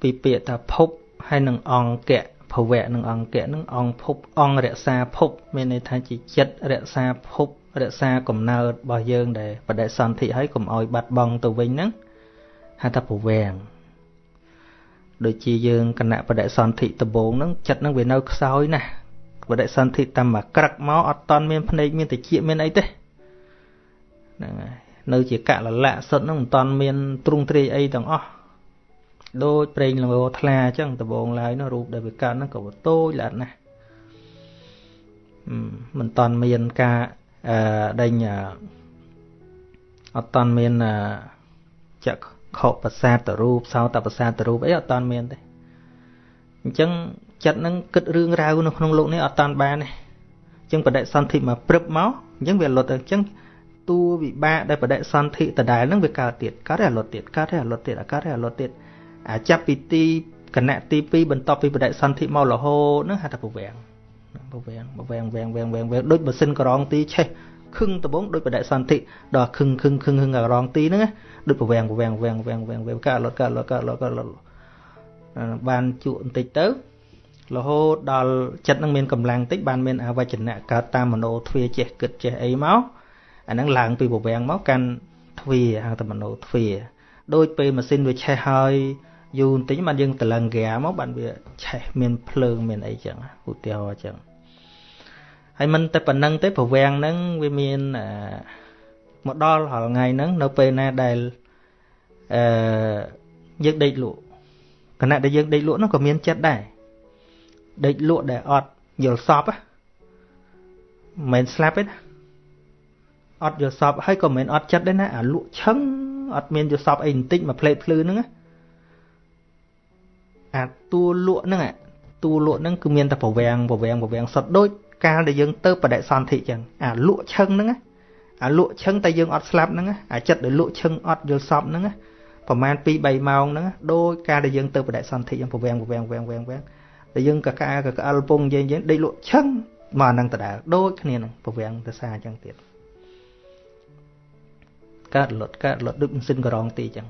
Speaker 1: ពីពាក្យថាភពហើយនឹងអង្គៈ ភវៈនិងអង្គៈនឹងអង្គភពអង្គរក្សាភព មានន័យថាជាចិត្តរក្សាភពរក្សាកំណើតរបស់យើងដែលបដិសន្ធិហើយកុំឲ្យបាត់បង់ទៅវិញហ្នឹងហៅថាភវាំងដូចជាយើងគណៈបដិសន្ធិដំបងហ្នឹងចិត្តហ្នឹងវានៅខ្សោយណាស់បដិសន្ធិតាមមកក្រឹកមកអត់តន់មានភ្នែកមានតិចមានអីទេហ្នឹងហើយនៅជាកលលៈសុទ្ធហ្នឹងមិនតន់មានទ្រង់ទ្រាយអីទាំងអស់ ដូចប្រេងលោថ្លាអញ្ចឹងដបងឡើយនោះរូបដែលវាកើតហ្នឹងក៏វាតូចល្អិតណាស់មិនតាន់មានការអឺដេញអត់តាន់មានចក្ខុប្រសាទតរូបសោតប្រសាទតរូបអីអត់តាន់មានទេអញ្ចឹងចិត្តហ្នឹងគិតរឿងរ៉ាវនៅក្នុងលោកនេះអត់តាន់បានទេអញ្ចឹងបដិសន្ធិមកព្រឹបមកអញ្ចឹងវាលត់អញ្ចឹងតួវិបាកដែលបដិសន្ធិដដែលហ្នឹងវាកើតទៀតកើតហើយលត់ទៀតកើតហើយលត់ទៀតកើតហើយលត់ទៀត ចាប់ពីទីគណៈទី2បន្ទាប់ពីបដិសន្ធិមករហូតហ្នឹងហៅថាពវាំងពវាំងពវាំងវាំងវាំងវាំងវាំងដូចម៉ាស៊ីនក្រងទីឆេះខឹងដំបងដូចបដិសន្ធិដល់ខឹងខឹងខឹងខឹងក្រងទីហ្នឹងដូចពវាំងពវាំងវាំងវាំងវាំងវាំងកាលត់កាលត់កាលត់កាលត់បានជក់បន្តិចទៅរហូតដល់ចិត្តនឹងមានកម្លាំងតិចបានមានអវចនៈកើតតាមមโนទ្វាចេះគិតចេះអីមកអាហ្នឹងឡើងពីពវាំងមកកាន់ទ្វាហៅតែមโนទ្វាដូចពេលម៉ាស៊ីនវាឆេះហើយ យូរបន្តិចបានយើងតលឹងហ្គាមកបានវាឆេះមានភ្លើងមានអីចឹងឧទាហរណ៍ចឹងហើយមិនតែប៉ុណ្្នឹងទេប្រវាំងហ្នឹងវាមានមកដល់រាល់ថ្ងៃហ្នឹងនៅពេលណាដែលអឺយើងដេកលក់គណៈដែលយើងដេកលក់ហ្នឹងក៏មានចិត្តដែរដេកលក់ដែលអត់យល់សពមិនមែនស្លាប់ទេណាអត់យល់សពហើយក៏មិនមែនអត់ចិត្តដែរណាអាលក់ឆឹងអត់មានយល់សពអីបន្តិចមកផ្លេតភ្លឺហ្នឹងណា អាតួលក់ហ្នឹងតួលក់ហ្នឹងគឺមានតែប្រវាំងប្រវាំងប្រវាំងសុទ្ធដូចកាលដែលយើងទៅបដិសន្ធិចឹងអាលក់ឈឹងហ្នឹងអាលក់ឈឹងតែយើងអត់ស្លាប់ហ្នឹងអាចិត្តដែលលក់ឈឹងអត់យល់សពហ្នឹងប្រហែល2 3ម៉ោងហ្នឹងដោយការដែលយើងទៅបដិសន្ធិយ៉ាងប្រវាំងប្រវាំងប្រវាំងប្រវាំងប្រវាំងតែយើងកកាកក្អលពងយើងយើងដេកលក់ឈឹងមកហ្នឹងដដែលដូចគ្នាហ្នឹងប្រវាំងទៅសាចឹងទៀតកើតលត់កើតលត់ដូចម៉ាស៊ីនក្រងទីចឹង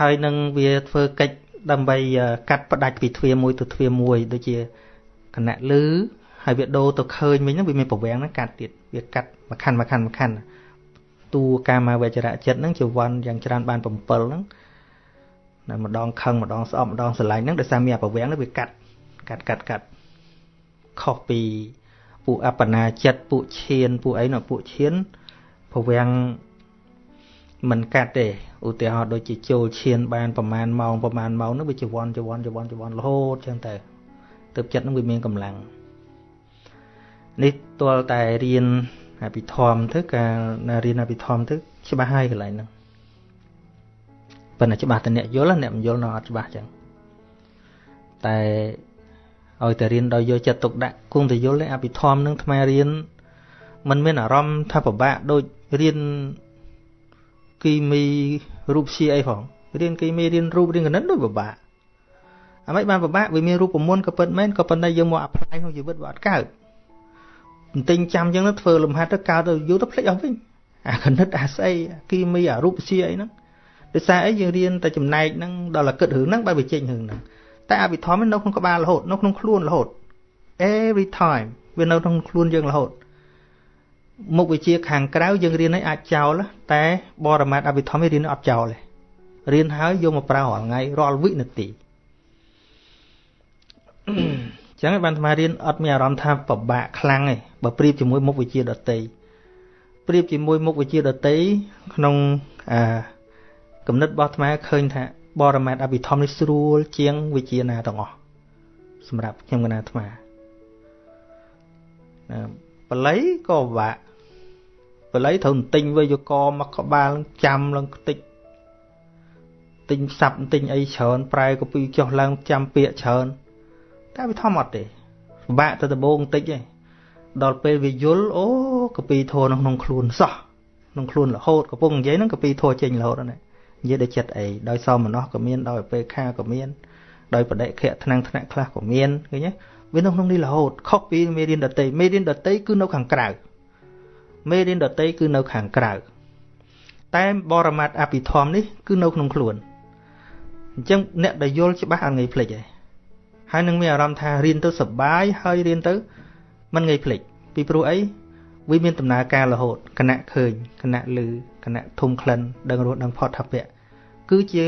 Speaker 1: ហើយនឹងវាធ្វើកិច្ច ដើម្បីកាត់ផ្ដាច់ពីទ្វារមួយទៅទ្វារមួយដូចជាគណៈលឺហើយវាដូរទៅឃើញវិញហ្នឹងវាមានប្រវាំងហ្នឹងកាត់ទៀតវាកាត់មួយខាន់មួយខាន់មួយខាន់តួកាមាវចរៈចិត្តហ្នឹងជាវ័នយ៉ាងច្រើនបាន7ហ្នឹងនៅម្ដងខឹងម្ដងស្អប់ម្ដងស្រឡាញ់ហ្នឹងដោយសារមានប្រវាំងហ្នឹងវាកាត់កាត់កាត់កាត់ខុសពីពួកអបណាចិត្តពួកឈានពួកអីនោះពួកឈានប្រវាំងមិនកាត់ទេ ឧទាហរណ៍ដូចជាចូលឈានបានប្រមាណម៉ោងប្រមាណម៉ោងនោះវាជាវ័នជាវ័នជាវ័នជាវ័នរហូតចឹងទៅទើបចិត្តនឹងវាមានកម្លាំងនេះទាល់តែរៀនអភិធម្មទៅការរៀនអភិធម្មទៅច្បាស់ហើយកន្លែងហ្នឹងប៉ុន្តែច្បាស់តែអ្នកយល់អ្នកមិនយល់នៅអត់ច្បាស់ចឹងតែឲ្យតែរៀនដោយយកចិត្តទុកដាក់គង់តែយល់ទេអភិធម្មនឹងថ្មរៀនมันមានអារម្មណ៍ថាពិបាកដូចរៀន គីមីរូបជាអីផងរៀនគីមីរៀនរូបរៀនគណិតដូចពិបាកអ្ហ្មិចបានពិបាកវាមានរូបមន្តក៏ពិតមែនក៏ប៉ុន្តែយើងមកអាប់ឡាយក្នុងជីវិតវាអត់កើតបន្ទិញចាំចឹងទៅធ្វើលំហាត់ទៅកើតទៅយូរទៅភ្លេចអស់វិញអាគណិតអាស្អីគីមីអារូបជាអីហ្នឹងដោយសារអីយើងរៀនតែចំណែកហ្នឹងដល់តែគិតរឿងហ្នឹងបែបវាចេញរឿងហ្នឹងតែអភិធម្មនៅក្នុងក្បាលរហូតនៅក្នុងខ្លួនរហូត every time វានៅក្នុងខ្លួនយើងរហូត មុខវិជ្ជាខាងក្រៅយើងរៀនឲ្យអាចចោលតែបរមត្ថអភិធម្មរៀនអត់ចោលទេរៀនហើយយកមកប្រើរាល់ថ្ងៃរាល់វិនាទីចឹងហើយបានអាត្មារៀនអត់មានអារម្មណ៍ថាពិបាកខ្លាំងទេបើប្រៀបជាមួយមុខវិជ្ជាដតីប្រៀបជាមួយមុខវិជ្ជាដតីក្នុងអាកំណត់របស់អាត្មាឃើញថាបរមត្ថអភិធម្មនេះស្រួលជាងវិជាណាទាំងអស់សម្រាប់ខ្ញុំកណាអាត្មាណាបល័យក៏ពិបាក បល័យត្រូវទិញវេយកមកក្បាលចាំឡើងខ្ទេចទិញសັບទិញអីច្រើនប្រែកពីចុះឡើងចាំពាក្យច្រើនតែវាធម្មអត់ទេពិបាកទៅដំបងបន្តិចឯងដល់ពេលវាយល់អូកពីធរនៅក្នុងខ្លួនសោះក្នុងខ្លួនរហូតកំពុងនិយាយហ្នឹងកពីធរចេញរហូតណានិយាយដោយចិត្តអីដោយសមនស្សក៏មានដោយពេលខាក៏មានដោយបដិខៈថ្នាំងថ្នាក់ខ្លះក៏មានឃើញទេវានៅក្នុងនេះរហូតខុសពីមេរៀនដតីមេរៀនដតីគឺនៅខាងក្រៅ មេរៀនដតីគឺនៅខាងក្រៅតែបរមត្ថអភិធម្មនេះគឺនៅក្នុងខ្លួនអញ្ចឹងអ្នកដែលយល់ច្បាស់អត់ងាយភ្លេចទេហើយនឹងមានអារម្មណ៍ថារៀនទៅសប្បាយហើយរៀនទៅមិនងាយភ្លេចពីព្រោះអីវាមានដំណើរការរហូតគណៈឃើញគណៈលឺគណៈធំក្លិនដឹងរស់ដឹងផុតថាពៈគឺជា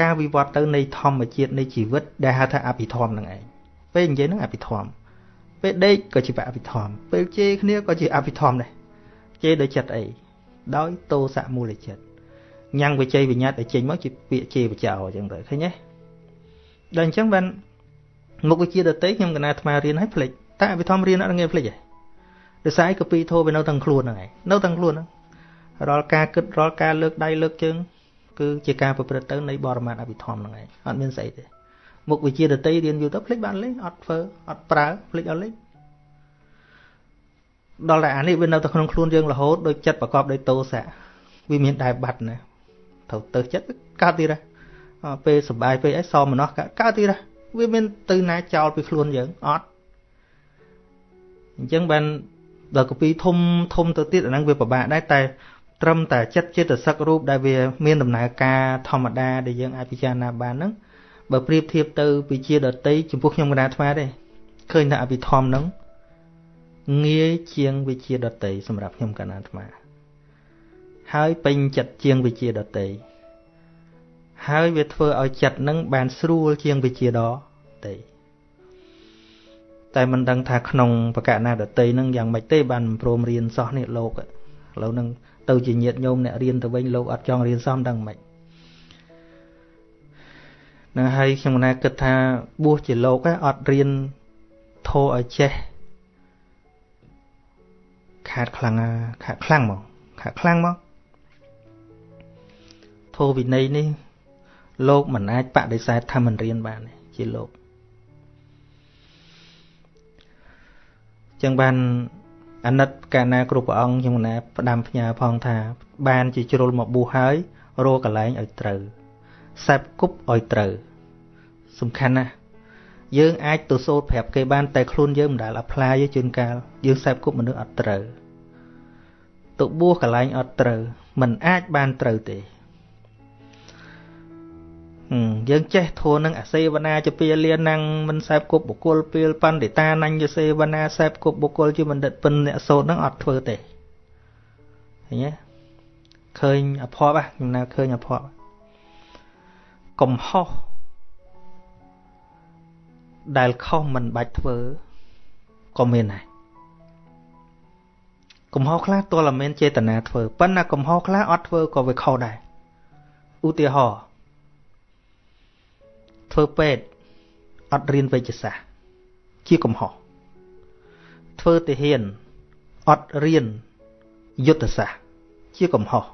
Speaker 1: ការវិវត្តទៅនៃធម្មជាតិនៃជីវិតដែលហៅថាអភិធម្មនឹងឯងពេលនិយាយនឹងអភិធម្មពេលដេកក៏ជាអភិធម្មពេលជេរគ្នាក៏ជាអភិធម្មដែរ ជេរដោយចិត្តអីដោយតោសៈមូលចិត្តញ៉ាំងវិជ័យវិញ្ញាតឲ្យចេញមកជាពាក្យជេរបចោអញ្ចឹងទៅឃើញទេដល់អញ្ចឹងបានមុខវិជ្ជាដតីខ្ញុំកណាអាត្មារៀនឲ្យភ្លេចតែអភិធម្មរៀនអត់ងាយភ្លេចទេដោយសារកពីធោវានៅទាំងខ្លួនហ្នឹងឯងនៅទាំងខ្លួនហ្នឹងរាល់ការគិតរាល់ការលើកដៃលើកជើងគឺជាការប្រព្រឹត្តទៅនៃបរមត្ថអភិធម្មហ្នឹងឯងអត់មានស្អីទេមុខវិជ្ជាដតីរៀនយូរទៅភ្លេចបានលេងអត់ធ្វើអត់ប្រើភ្លេចអត់លេង ដល់តែអានេះវានៅតែក្នុងខ្លួនយើងរហូតដោយចិត្តប្រកបដោយតោសៈវាមានដែរបាត់ណាត្រូវទៅចិត្តកើតទៀតដែរពេលសុបាយពេលអីសមណោះកើតទៀតដែរវាមានទៅណាចោលពីខ្លួនយើងអត់អញ្ចឹងបានដល់កពីធំធំទៅទៀតអាហ្នឹងវាពិបាកដែរតែត្រឹមតែចិត្តចិត្តសឹករូបដែលវាមានដំណើរការធម្មតាដែលយើងអាចពិចារណាបានហ្នឹងបើប្រៀបធៀបទៅវិជាដតីចំពោះខ្ញុំកណាអាត្មាទេឃើញថាអភិធម្មហ្នឹង ងាយជាងវិជាដតីសម្រាប់ខ្ញុំកណាអាត្មា ហើយពេញចិត្តជាងវិជាដតីហើយវាធ្វើឲ្យចិត្តនឹងបានស្រួលជាងវិជាដតីតែមិនដឹងថាក្នុងបកណាដតីនឹងយ៉ាងម៉េចទេបានព្រមរៀនសោះនេះលោកឥឡូវនឹងទៅជាញាតញោមអ្នករៀនទៅវិញលោកអត់ចង់រៀនសោះដឹងម៉េចនឹងហើយខ្ញុំណាគិតថាបួសជាលោកអត់រៀនធោឲ្យចេះ ខាតខ្លាំងខាតខ្លាំងមកខាតខ្លាំងមកធោវិន័យនេះ លោកមិនអាចបដិសេធថាមិនរៀនបានជាលោកចឹងបានអាណិតកាលណាគ្រប់ព្រះអង្គខ្ញុំណាផ្ដាំផ្ញើផងថា បានជាជ្រុលមកបួសហើយរកកន្លែងឲ្យត្រូវសេពគប់ឲ្យត្រូវសំខាន់ណាស់យើងអាចទៅសូត្រប្រាប់គេបានតែខ្លួនយើងមិនដែលអាប់ឡាយជួនកាលយើងសេពគប់មនុស្សអត់ត្រូវ ទៅបួសកន្លែងអត់ត្រូវ មិនអាចបានត្រូវទេយើងចេះធូរនឹងអសេវនាជាពាលានងមិនសេពគប់បុគ្គលពេលបណ្ឌិតាណញ្ញសេវនាសេពគប់បុគ្គលជាបណ្ឌិតពិនអ្នកសូត្រនឹងអត់ធ្វើទេឃើញទេឃើញអភ័ព្វខ្ញុំនៅឃើញអភ័ព្វកំហុសដែលខុសមិនបាច់ធ្វើក៏មានដែរ កំហុសខ្លះទោះតែមានចេតនាធ្វើប៉ុន្តែកំហុសខ្លះអត់ធ្វើក៏វាខុសដែរឧទាហរណ៍ធ្វើពេទ្យអត់រៀនវេជ្ជសាស្ត្រជាកំហុសធ្វើទាហានអត់រៀនយុទ្ធសាស្ត្រជាកំហុស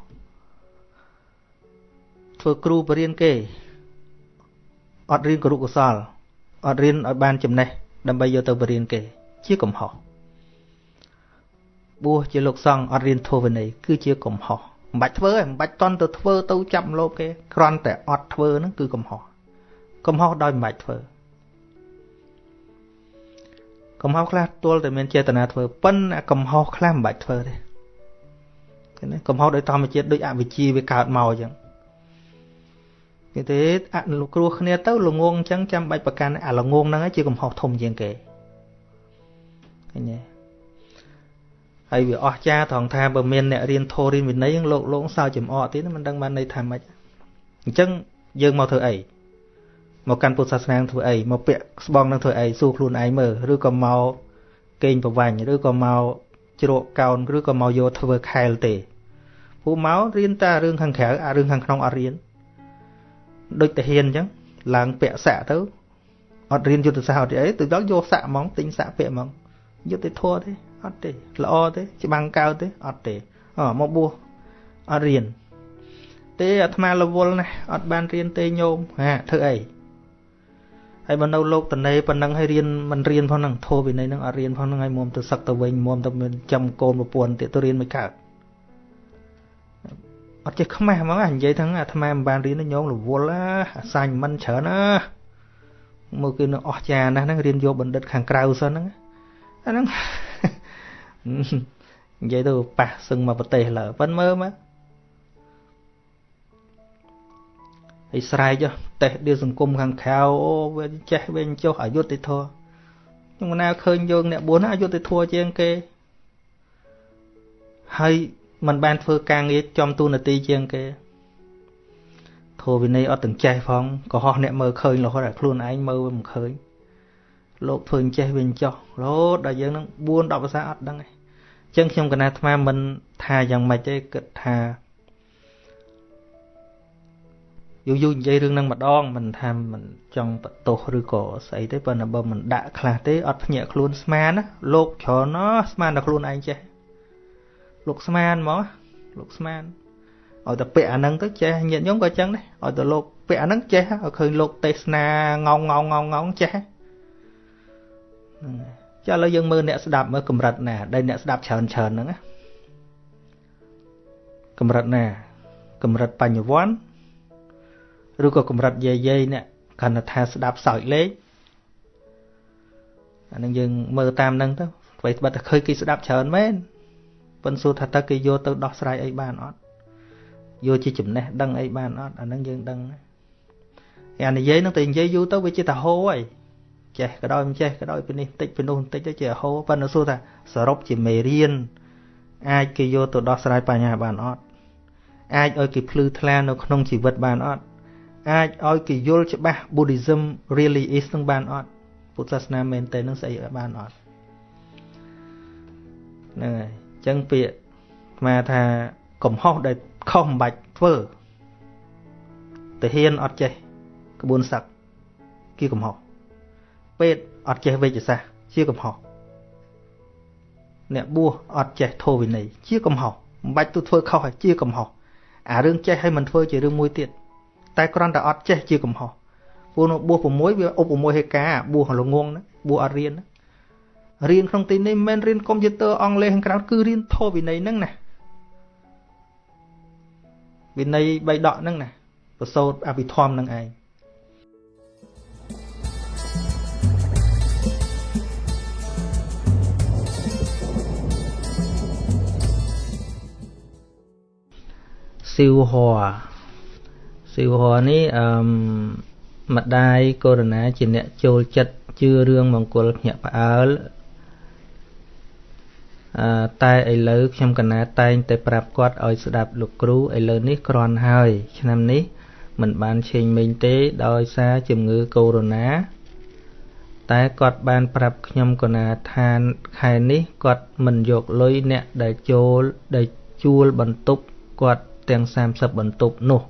Speaker 1: ធ្វើគ្រូបរៀនគេអត់រៀនគរុកុសលអត់រៀនឲ្យបានចំណេះដើម្បីយកទៅបរៀនគេ ជាកំហុស បួសជាលោកសង្ឃអត់រៀនធម៌វិន័យគឺជាកំហុសមិនបាច់ធ្វើទេមិនបាច់តន់ទៅធ្វើទៅចាប់លោកគេគ្រាន់តែអត់ធ្វើហ្នឹងគឺកំហុសកំហុសដោយមិនបាច់ធ្វើកំហុសខ្លះទល់តែមានចេតនាធ្វើប៉ុន្តែកំហុសខ្លះមិនបាច់ធ្វើទេឃើញទេកំហុសដោយធម្មជាតិដូចអវិជ្ជាវាកើតមកអញ្ចឹងគេទេអនុគ្រោះគ្នាទៅល្ងងអញ្ចឹងចាំបាច់ប្រកាន់អាល្ងងហ្នឹងជាកំហុសធំជាងគេឃើញទេ ហើយវាអស្ចារ្យត្រង់ថាបើមានអ្នករៀនធម៌រៀនវិន័យលោកលោកសើចំអកទៀតមិនដឹងបានន័យថាម៉េចអញ្ចឹងយើងមកធ្វើអីមកកាន់ពុទ្ធសាសនាធ្វើអីមកពាក់ស្បង់នឹងធ្វើអីសួរខ្លួនឯងមើលឬក៏មកកេងប្រវាញ់ឬក៏មកជ្រកកោនឬក៏មកយកធ្វើខែលទេពូមករៀនតែរឿងខាងក្រៅអារឿងខាងក្នុងអត់រៀនដូចតាហ៊ានអញ្ចឹងឡើងពាក់សាក់ទៅអត់រៀនយុទ្ធសាស្ត្រអត់អីទៅដល់យកសាក់ហ្មងទិញសាក់ពាក់ហ្មងយុទ្ធធម៌ទេ អត់ទេល្អទេច្បាំងកៅទេអត់ទេអមកបួសអត់រៀនទេអាត្មារវល់ណាស់អត់បានរៀនទេញោមហាធ្វើអីហើយបើនៅលោកតនេប៉ុណ្ណឹងហើយរៀនមិនរៀនផងហ្នឹងធោវិន័យហ្នឹងអត់រៀនផងហ្នឹងហើយមុំទៅសឹកទៅវិញមុំទៅមានចាំកូនប្រពន្ធទៀតទៅរៀនមិនកើតអត់ចេះខ្មាស់ហ្មងនិយាយថាអាត្មាមិនបានរៀនញោមរវល់អាសាញមិនច្រើនណាមើលគឺនឹងអស់ចាណាស់ហ្នឹងរៀនយកបណ្ឌិតខាងក្រៅសិនហ្នឹងអាហ្នឹង និយាយទៅប៉ះសឹងមកប្រទេសឡើប៉ុនមើលមកហើយស្រែកតេះដៀសង្គមខាងក្រៅអូវាចេះវិញចុះអយុត្តិធម៌ខ្ញុំណាឃើញយើងអ្នកបួនអយុត្តិធម៌ជាងគេហើយมันបានធ្វើការងារចំទូនាទីជាងគេធម៌វិន័យអត់ទាំងចេះផងក៏ហោះអ្នកមើលឃើញរហូតដល់ខ្លួនឯងមើលមិនឃើញលោកធ្វើចេះវិញចោះរហូតដល់យើងនឹង4 10ភាសាអត់ដឹងទេអញ្ចឹងខ្ញុំកណាអាត្មាមិនថាយ៉ាងម៉េចទេគិតថាយូរយូរនិយាយរឿងហ្នឹងម្ដងមិនថាមិនចង់បតោសឬក៏ស្អីទេប៉ុន្តែបើមិនដាក់ខ្លះទេអត់ភ្ញាក់ខ្លួនស្មានណាលោកច្រើនណាស្មានតែខ្លួនឯងចេះលោកស្មានហ្មងលោកស្មានឲ្យតែពាក់អាហ្នឹងទៅចេះញាតិញោមក៏ចឹងដែរឲ្យតែលោកពាក់អាហ្នឹងចេះឲ្យឃើញលោកទេសនាងងងងងងចេះ ចាឥឡូវយើងមើលអ្នកស្ដាប់មើលកម្រិតណាដែលអ្នកស្ដាប់ច្រើនច្រើនហ្នឹងណាកម្រិតណាកម្រិតបញ្ញវន្តឬក៏កម្រិតយាយយាយអ្នកគណថាស្ដាប់សើចលេខអានឹងយើងមើលតាមហ្នឹងទៅអ្វីត្បិតតែឃើញគេស្ដាប់ច្រើនមែនប៉ុន្តែសួរថាតើគេយកទៅដោះស្រាយអីបានអត់យកជាចំណេះដឹងអីបានអត់អាហ្នឹងយើងដឹងអានិយាយហ្នឹងតែនិយាយយូរទៅវាជាតាហោហើយ ចេះក៏ដោយមិនចេះក៏ដោយពីនេះបន្តិចពីនោះបន្តិចទៅជាហោប៉ុន្តែសួរថាសរុបជាមេរៀនអាចគេយកទៅដោះស្រាយបញ្ហាបានអត់អាចឲ្យគេភ្លឺថ្លានៅក្នុងជីវិតបានអត់អាចឲ្យគេយល់ច្បាស់ Buddhism really is នឹងបានអត់ពុទ្ធសាសនាមែនតើនឹងស្អីបានអត់ហ្នឹងហើយអញ្ចឹងពាក្យស្មាថាកំហុសដែលខុសមិនបាច់ធ្វើទាហានអត់ចេះក្បួនសឹកជាកំហុស ពេទ្យអត់ចេះវេជ្ជសាស្ត្រជាកំហុសអ្នកបួសអត់ចេះធម៌វិន័យជាកំហុសមិនបាច់ទៅធ្វើខុសជាកំហុសអារឿងចេះឲ្យមិនធ្វើជារឿងមួយទៀតតែគ្រាន់តែអត់ចេះជាកំហុសព្រោះនៅបួស6វាឧបមហេកាបួសល្ងងណាបួសអត់រៀនណារៀនក្នុងទីនេះមិនមែនរៀនកុំព្យូទ័រអង់គ្លេសខាងក្រៅគឺរៀនធម៌វិន័យហ្នឹងណាវិន័យបីដកហ្នឹងណាប្រសូតអភិធម្មហ្នឹងឯង ស៊ីវហ័រស៊ីវហ័រនេះអឺម្ដាយកូរណាជាអ្នកចូលចិត្តជឿរឿងមង្គលភ្ញាក់ផ្អើលអឺតែឥឡូវខ្ញុំកណាតែងតែប្រាប់គាត់ឲ្យស្ដាប់លោកគ្រូឥឡូវនេះគ្រាន់ហើយ ឆ្នាំនេះមិនបានឆេងមេងទេដោយសារជំងឺកូវីដ -19 តែគាត់បានប្រាប់ខ្ញុំកណាថាខែនេះគាត់មិនយកលុយអ្នកដែលចូលដែលជួលបន្ទប់គាត់ ទាំង30បន្ទប់នោះ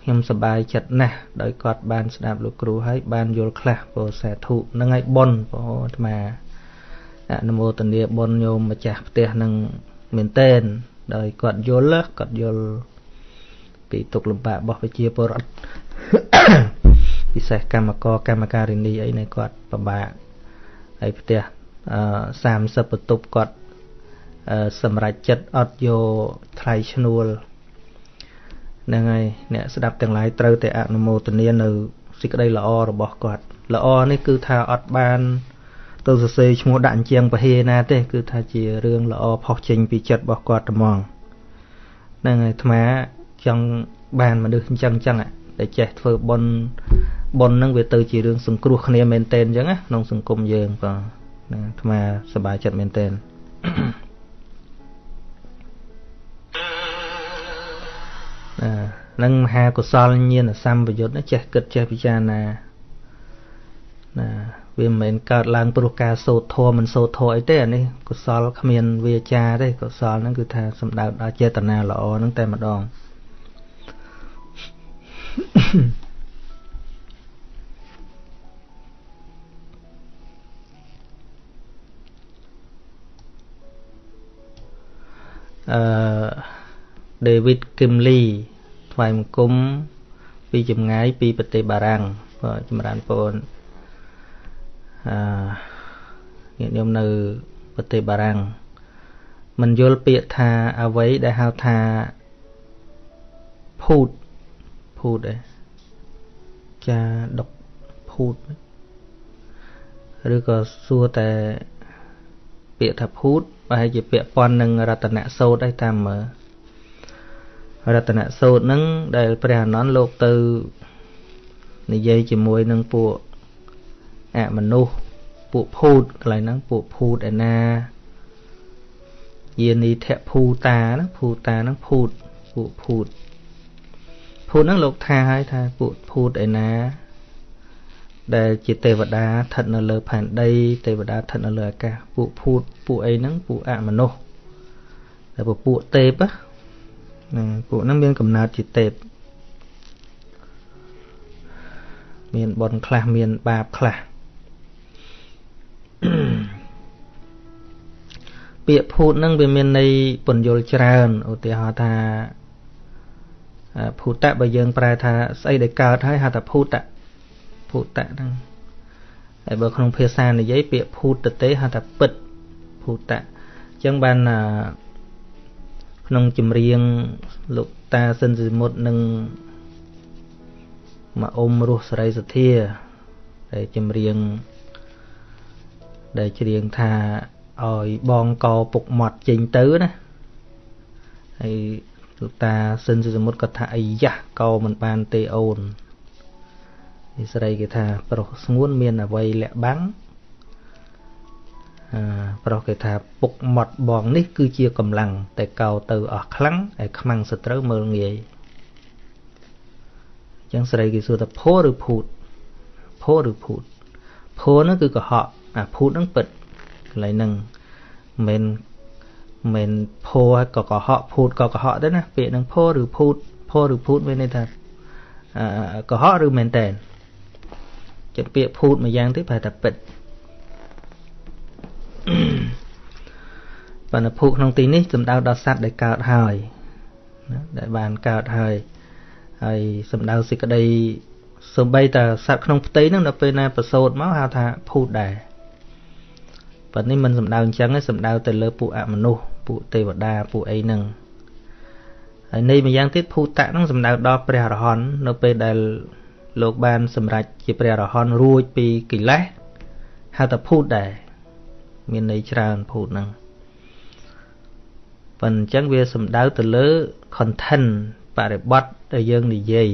Speaker 1: ខ្ញុំសប្បាយចិត្តណាស់ដោយគាត់បានស្ដាប់លោកគ្រូហើយបានយល់ខ្លះពោសាធុនឹងឲ្យប៉ុនពោអាត្មាអនុមោទនាប៉ុនញោមម្ចាស់ផ្ទះនឹងមែនតែនដោយគាត់យល់គាត់យល់ពីទុកលំបាករបស់ប្រជាពលរដ្ឋពិសេសកម្មករកម្មការិនីអីនៃគាត់ពិបាកហើយផ្ទះអឺ30បន្ទប់គាត់ សម្រាប់ចិត្តអត់យកថ្លៃឈ្នួលហ្នឹងហើយអ្នកស្ដាប់ទាំងឡាយត្រូវតែអនុមោទនានៅសេចក្តីល្អរបស់គាត់ ល្អនេះគឺថាអត់បាន ទៅសរសេរឈ្មោះដាក់អញ្ចឹងពហេណាទេ គឺថាជារឿងល្អផុសចេញពីចិត្តរបស់គាត់ត្មងហ្នឹងហើយអាត្មាចង់បានមនុស្សអញ្ចឹងអញ្ចឹងតែចេះធ្វើបុណ្យបុណ្យហ្នឹងវាទៅជារឿងសង្គ្រោះគ្នាមែនតែនអញ្ចឹងណាក្នុងសង្គមយើងបាទអាត្មាសប្បាយចិត្តមែនតែន នឹងមហាកុសលញាណសម្បយុទ្ធចេះគិតចេះពិចារណាណាវាមិនមែនកើតឡើងព្រោះការសូត្រធម៌មិនសូត្រធម៌អីទេអានេះកុសលគ្មានវាចាទេកុសលហ្នឹងគឺថាសំដៅដល់ចេតនាល្អហ្នឹងតែម្ដងអឺ David Kimley ថ្វាយបង្គំពីចម្ងាយពីប្រទេសបារាំងបាទចម្រើនពរអឺញាតិញោមនៅប្រទេសបារាំងមិនយល់ពាក្យថាអ្វីដែលហៅថាភូតភូតឯចាដុកភូតឬក៏សួរតែពាក្យថាភូតប្រហែលជាពាក្យប៉ុននឹងរតនៈសោតឯតាមមើល រតនៈសោតហ្នឹងដែលព្រះអនន្តលោកទៅនិយាយជាមួយនឹងពួកអមនុស្សពួកភូតកន្លែងហ្នឹងពួកភូតឯណាយានីធភូតាណាភូតាហ្នឹងភូតពួកភូតភូតហ្នឹងលោកថាឲ្យថាពួកភូតឯណា ដែលជាទេវតាស្ថិតនៅលើផែនដី ទេវតាស្ថិតនៅលើអាកាសពួកភូតពួកអីហ្នឹងពួកអមនុស្សតែពួកទេពណា ពួកហ្នឹងមានកំណើតជាទេពមានបុណ្យខ្លះមានបាបខ្លះពាក្យភូតហ្នឹងវាមានន័យពន្យល់ច្រើនឧទាហរណ៍ថាភូតៈបើយើងប្រែថាស្អីដែលកើតហើយហៅថាភូតៈភូតៈហ្នឹងហើយបើក្នុងភាសានិយាយពាក្យភូតទេហៅថាពិតភូតៈអញ្ចឹងបាន ក្នុងចម្រៀងលោកតាសិនសិមុតនិងមកអ៊ំរស់សរីសធាដែលចម្រៀងដែលច្រៀងថាឲ្យបងកពុកមាត់ចេញទៅណាហើយលោកតាសិនសិមុតក៏ថាអាយ៉ាកោមិនបានទេអូននេះស្រីគេថាប្រុសស្ងួនមានអវ័យលាក់បាំងអឺ ប្រុសគេថាពុកមាត់បងនេះគឺជាកម្លាំងតែកោទៅអស់ខ្លាំងហើយខ្មាំងសត្រូវមើលងាយអញ្ចឹងស្រីគេសួរថាភោឬភូតភោឬភូតភោនោះគឺកុហកអាភូតហ្នឹងពិតកន្លែងហ្នឹងមិនមិនភោក៏កុហកភូតក៏កុហកដែរណាពាក្យហ្នឹងភោឬភូតភោឬភូតមានន័យថាកុហកឬមែនតែនចិត្តពាក្យភូតម្យ៉ាងទេប្រហែលថាពិត បណ្ឌភូក្នុងទីនេះសំដៅដល់សត្វដែលកើតហើយណាដែលបានកើតហើយហើយសំដៅសេចក្តីសំបីតាសត្វក្នុងផ្ទៃហ្នឹងដល់ពេលណាប្រសូតមកហៅថាភូតដែរប៉ុន្តែនេះមិនសំដៅអញ្ចឹងទេសំដៅទៅលើពួកអមនុស្សពួកទេវតាពួកអីហ្នឹងហើយនៃម្យ៉ាងទៀតភូតៈហ្នឹងសំដៅដល់ព្រះអរហន្តនៅពេលដែលលោកបានសម្រេចជាព្រះអរហន្តរួចពីកិលេសហៅថាភូតដែរ មានន័យច្រើនភូតហ្នឹងប៉ុន្តែអញ្ចឹងវាសំដៅទៅលើ content បរិបត្តិដែលយើងនិយាយ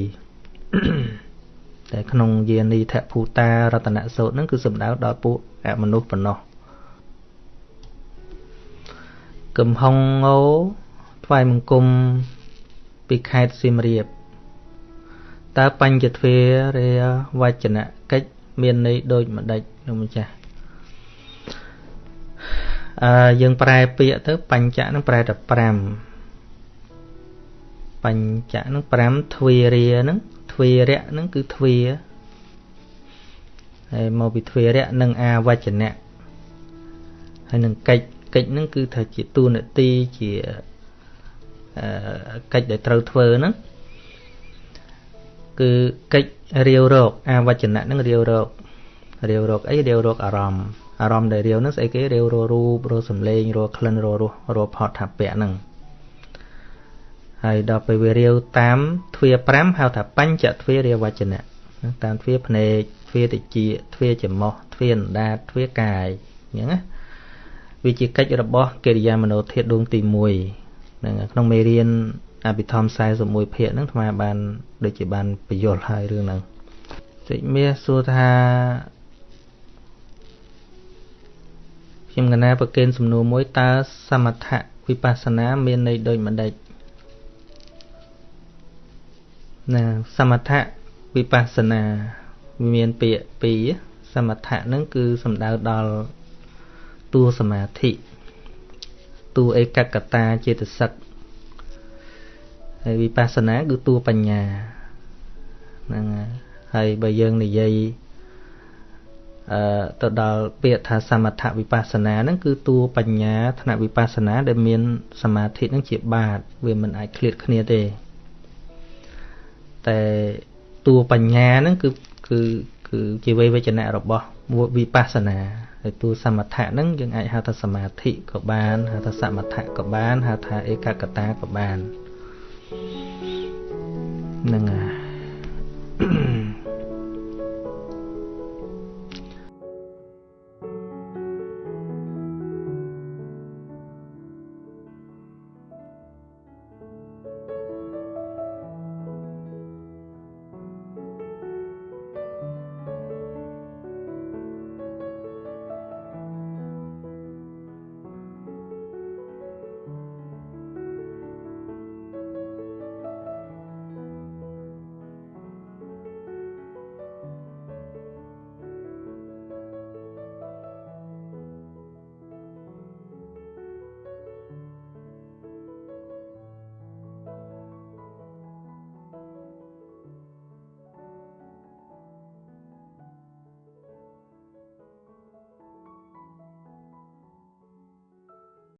Speaker 1: តែក្នុងយានីធភូតារតនសោតហ្នឹងគឺសំដៅដល់ពួកអមនុស្សប៉ុណ្ណោះកំហុងងោថ្វាយបង្គំពីខេត្តសៀមរាបតើបញ្ចទ្វារាវចនកិច្ចមានន័យដូចម្ដេចលោកម្ចាស់ អឺយើងប្រែពាក្យទៅបញ្ចៈនឹងប្រែតែ5បញ្ចៈនឹង5ទ្វារានឹងទ្វារៈនឹងគឺទ្វាហើយមកពីទ្វារៈនិងអាវចនៈហើយនឹងកិច្ចកិច្ចនឹងគឺថាជាទូនាទីជាកិច្ចដែលត្រូវធ្វើហ្នឹងគឺកិច្ចរាវរកអាវចនៈនឹងរាវរករាវរកអីរាវរកអារម្មណ៍ អារម្មណ៍ដែលរាវនឹងស្អីគេរាវររូបរសំឡេងរក្លិនររសរផតថាពៈហ្នឹងហើយដល់ពេលវារាវតាមទ្វា5ហៅថាបញ្ចទ្វារាវចនៈតាមទ្វាភ្នែកទ្វាតិចទ្វាច្រមុះទ្វាអណ្ដាតទ្វាកាយអញ្ចឹងណាវាជាកិច្ចរបស់កិរិយាមនោធាតដួងទី1ហ្នឹងក្នុងមេរៀនអភិធម្ម41ភាគហ្នឹងអាត្មាបានដូចជាបានបញ្យល់ហើយរឿងហ្នឹងសេចមាសសួរថា ខ្ញុំកណាប្រកេនសំណួរមួយតើសមថៈវិបស្សនាមានន័យដូចម្ដេចណាសមថៈវិបស្សនាមានពាក្យពីរសសមថៈហ្នឹងគឺសំដៅដល់តួសមាធិតួឯកកតាចេតសិកហើយវិបស្សនាគឺតួបញ្ញាហ្នឹងហើយបើយើងនិយាយអឺ ទៅដល់ពាក្យថាសមថវិបស្សនាហ្នឹងគឺតួបញ្ញាថ្នាក់វិបស្សនាដែលមានសមាធិហ្នឹងជាបាតវាមិនអាចឃ្លាតគ្នាទេតែតួបញ្ញាហ្នឹងគឺគឺគឺជាវេវចនៈរបស់វិបស្សនាហើយតួសមថៈហ្នឹងយើងអាចហៅថាសមាធិក៏បានហៅថាសមថៈក៏បានហៅថាឯកកតាក៏បានហ្នឹងហើយ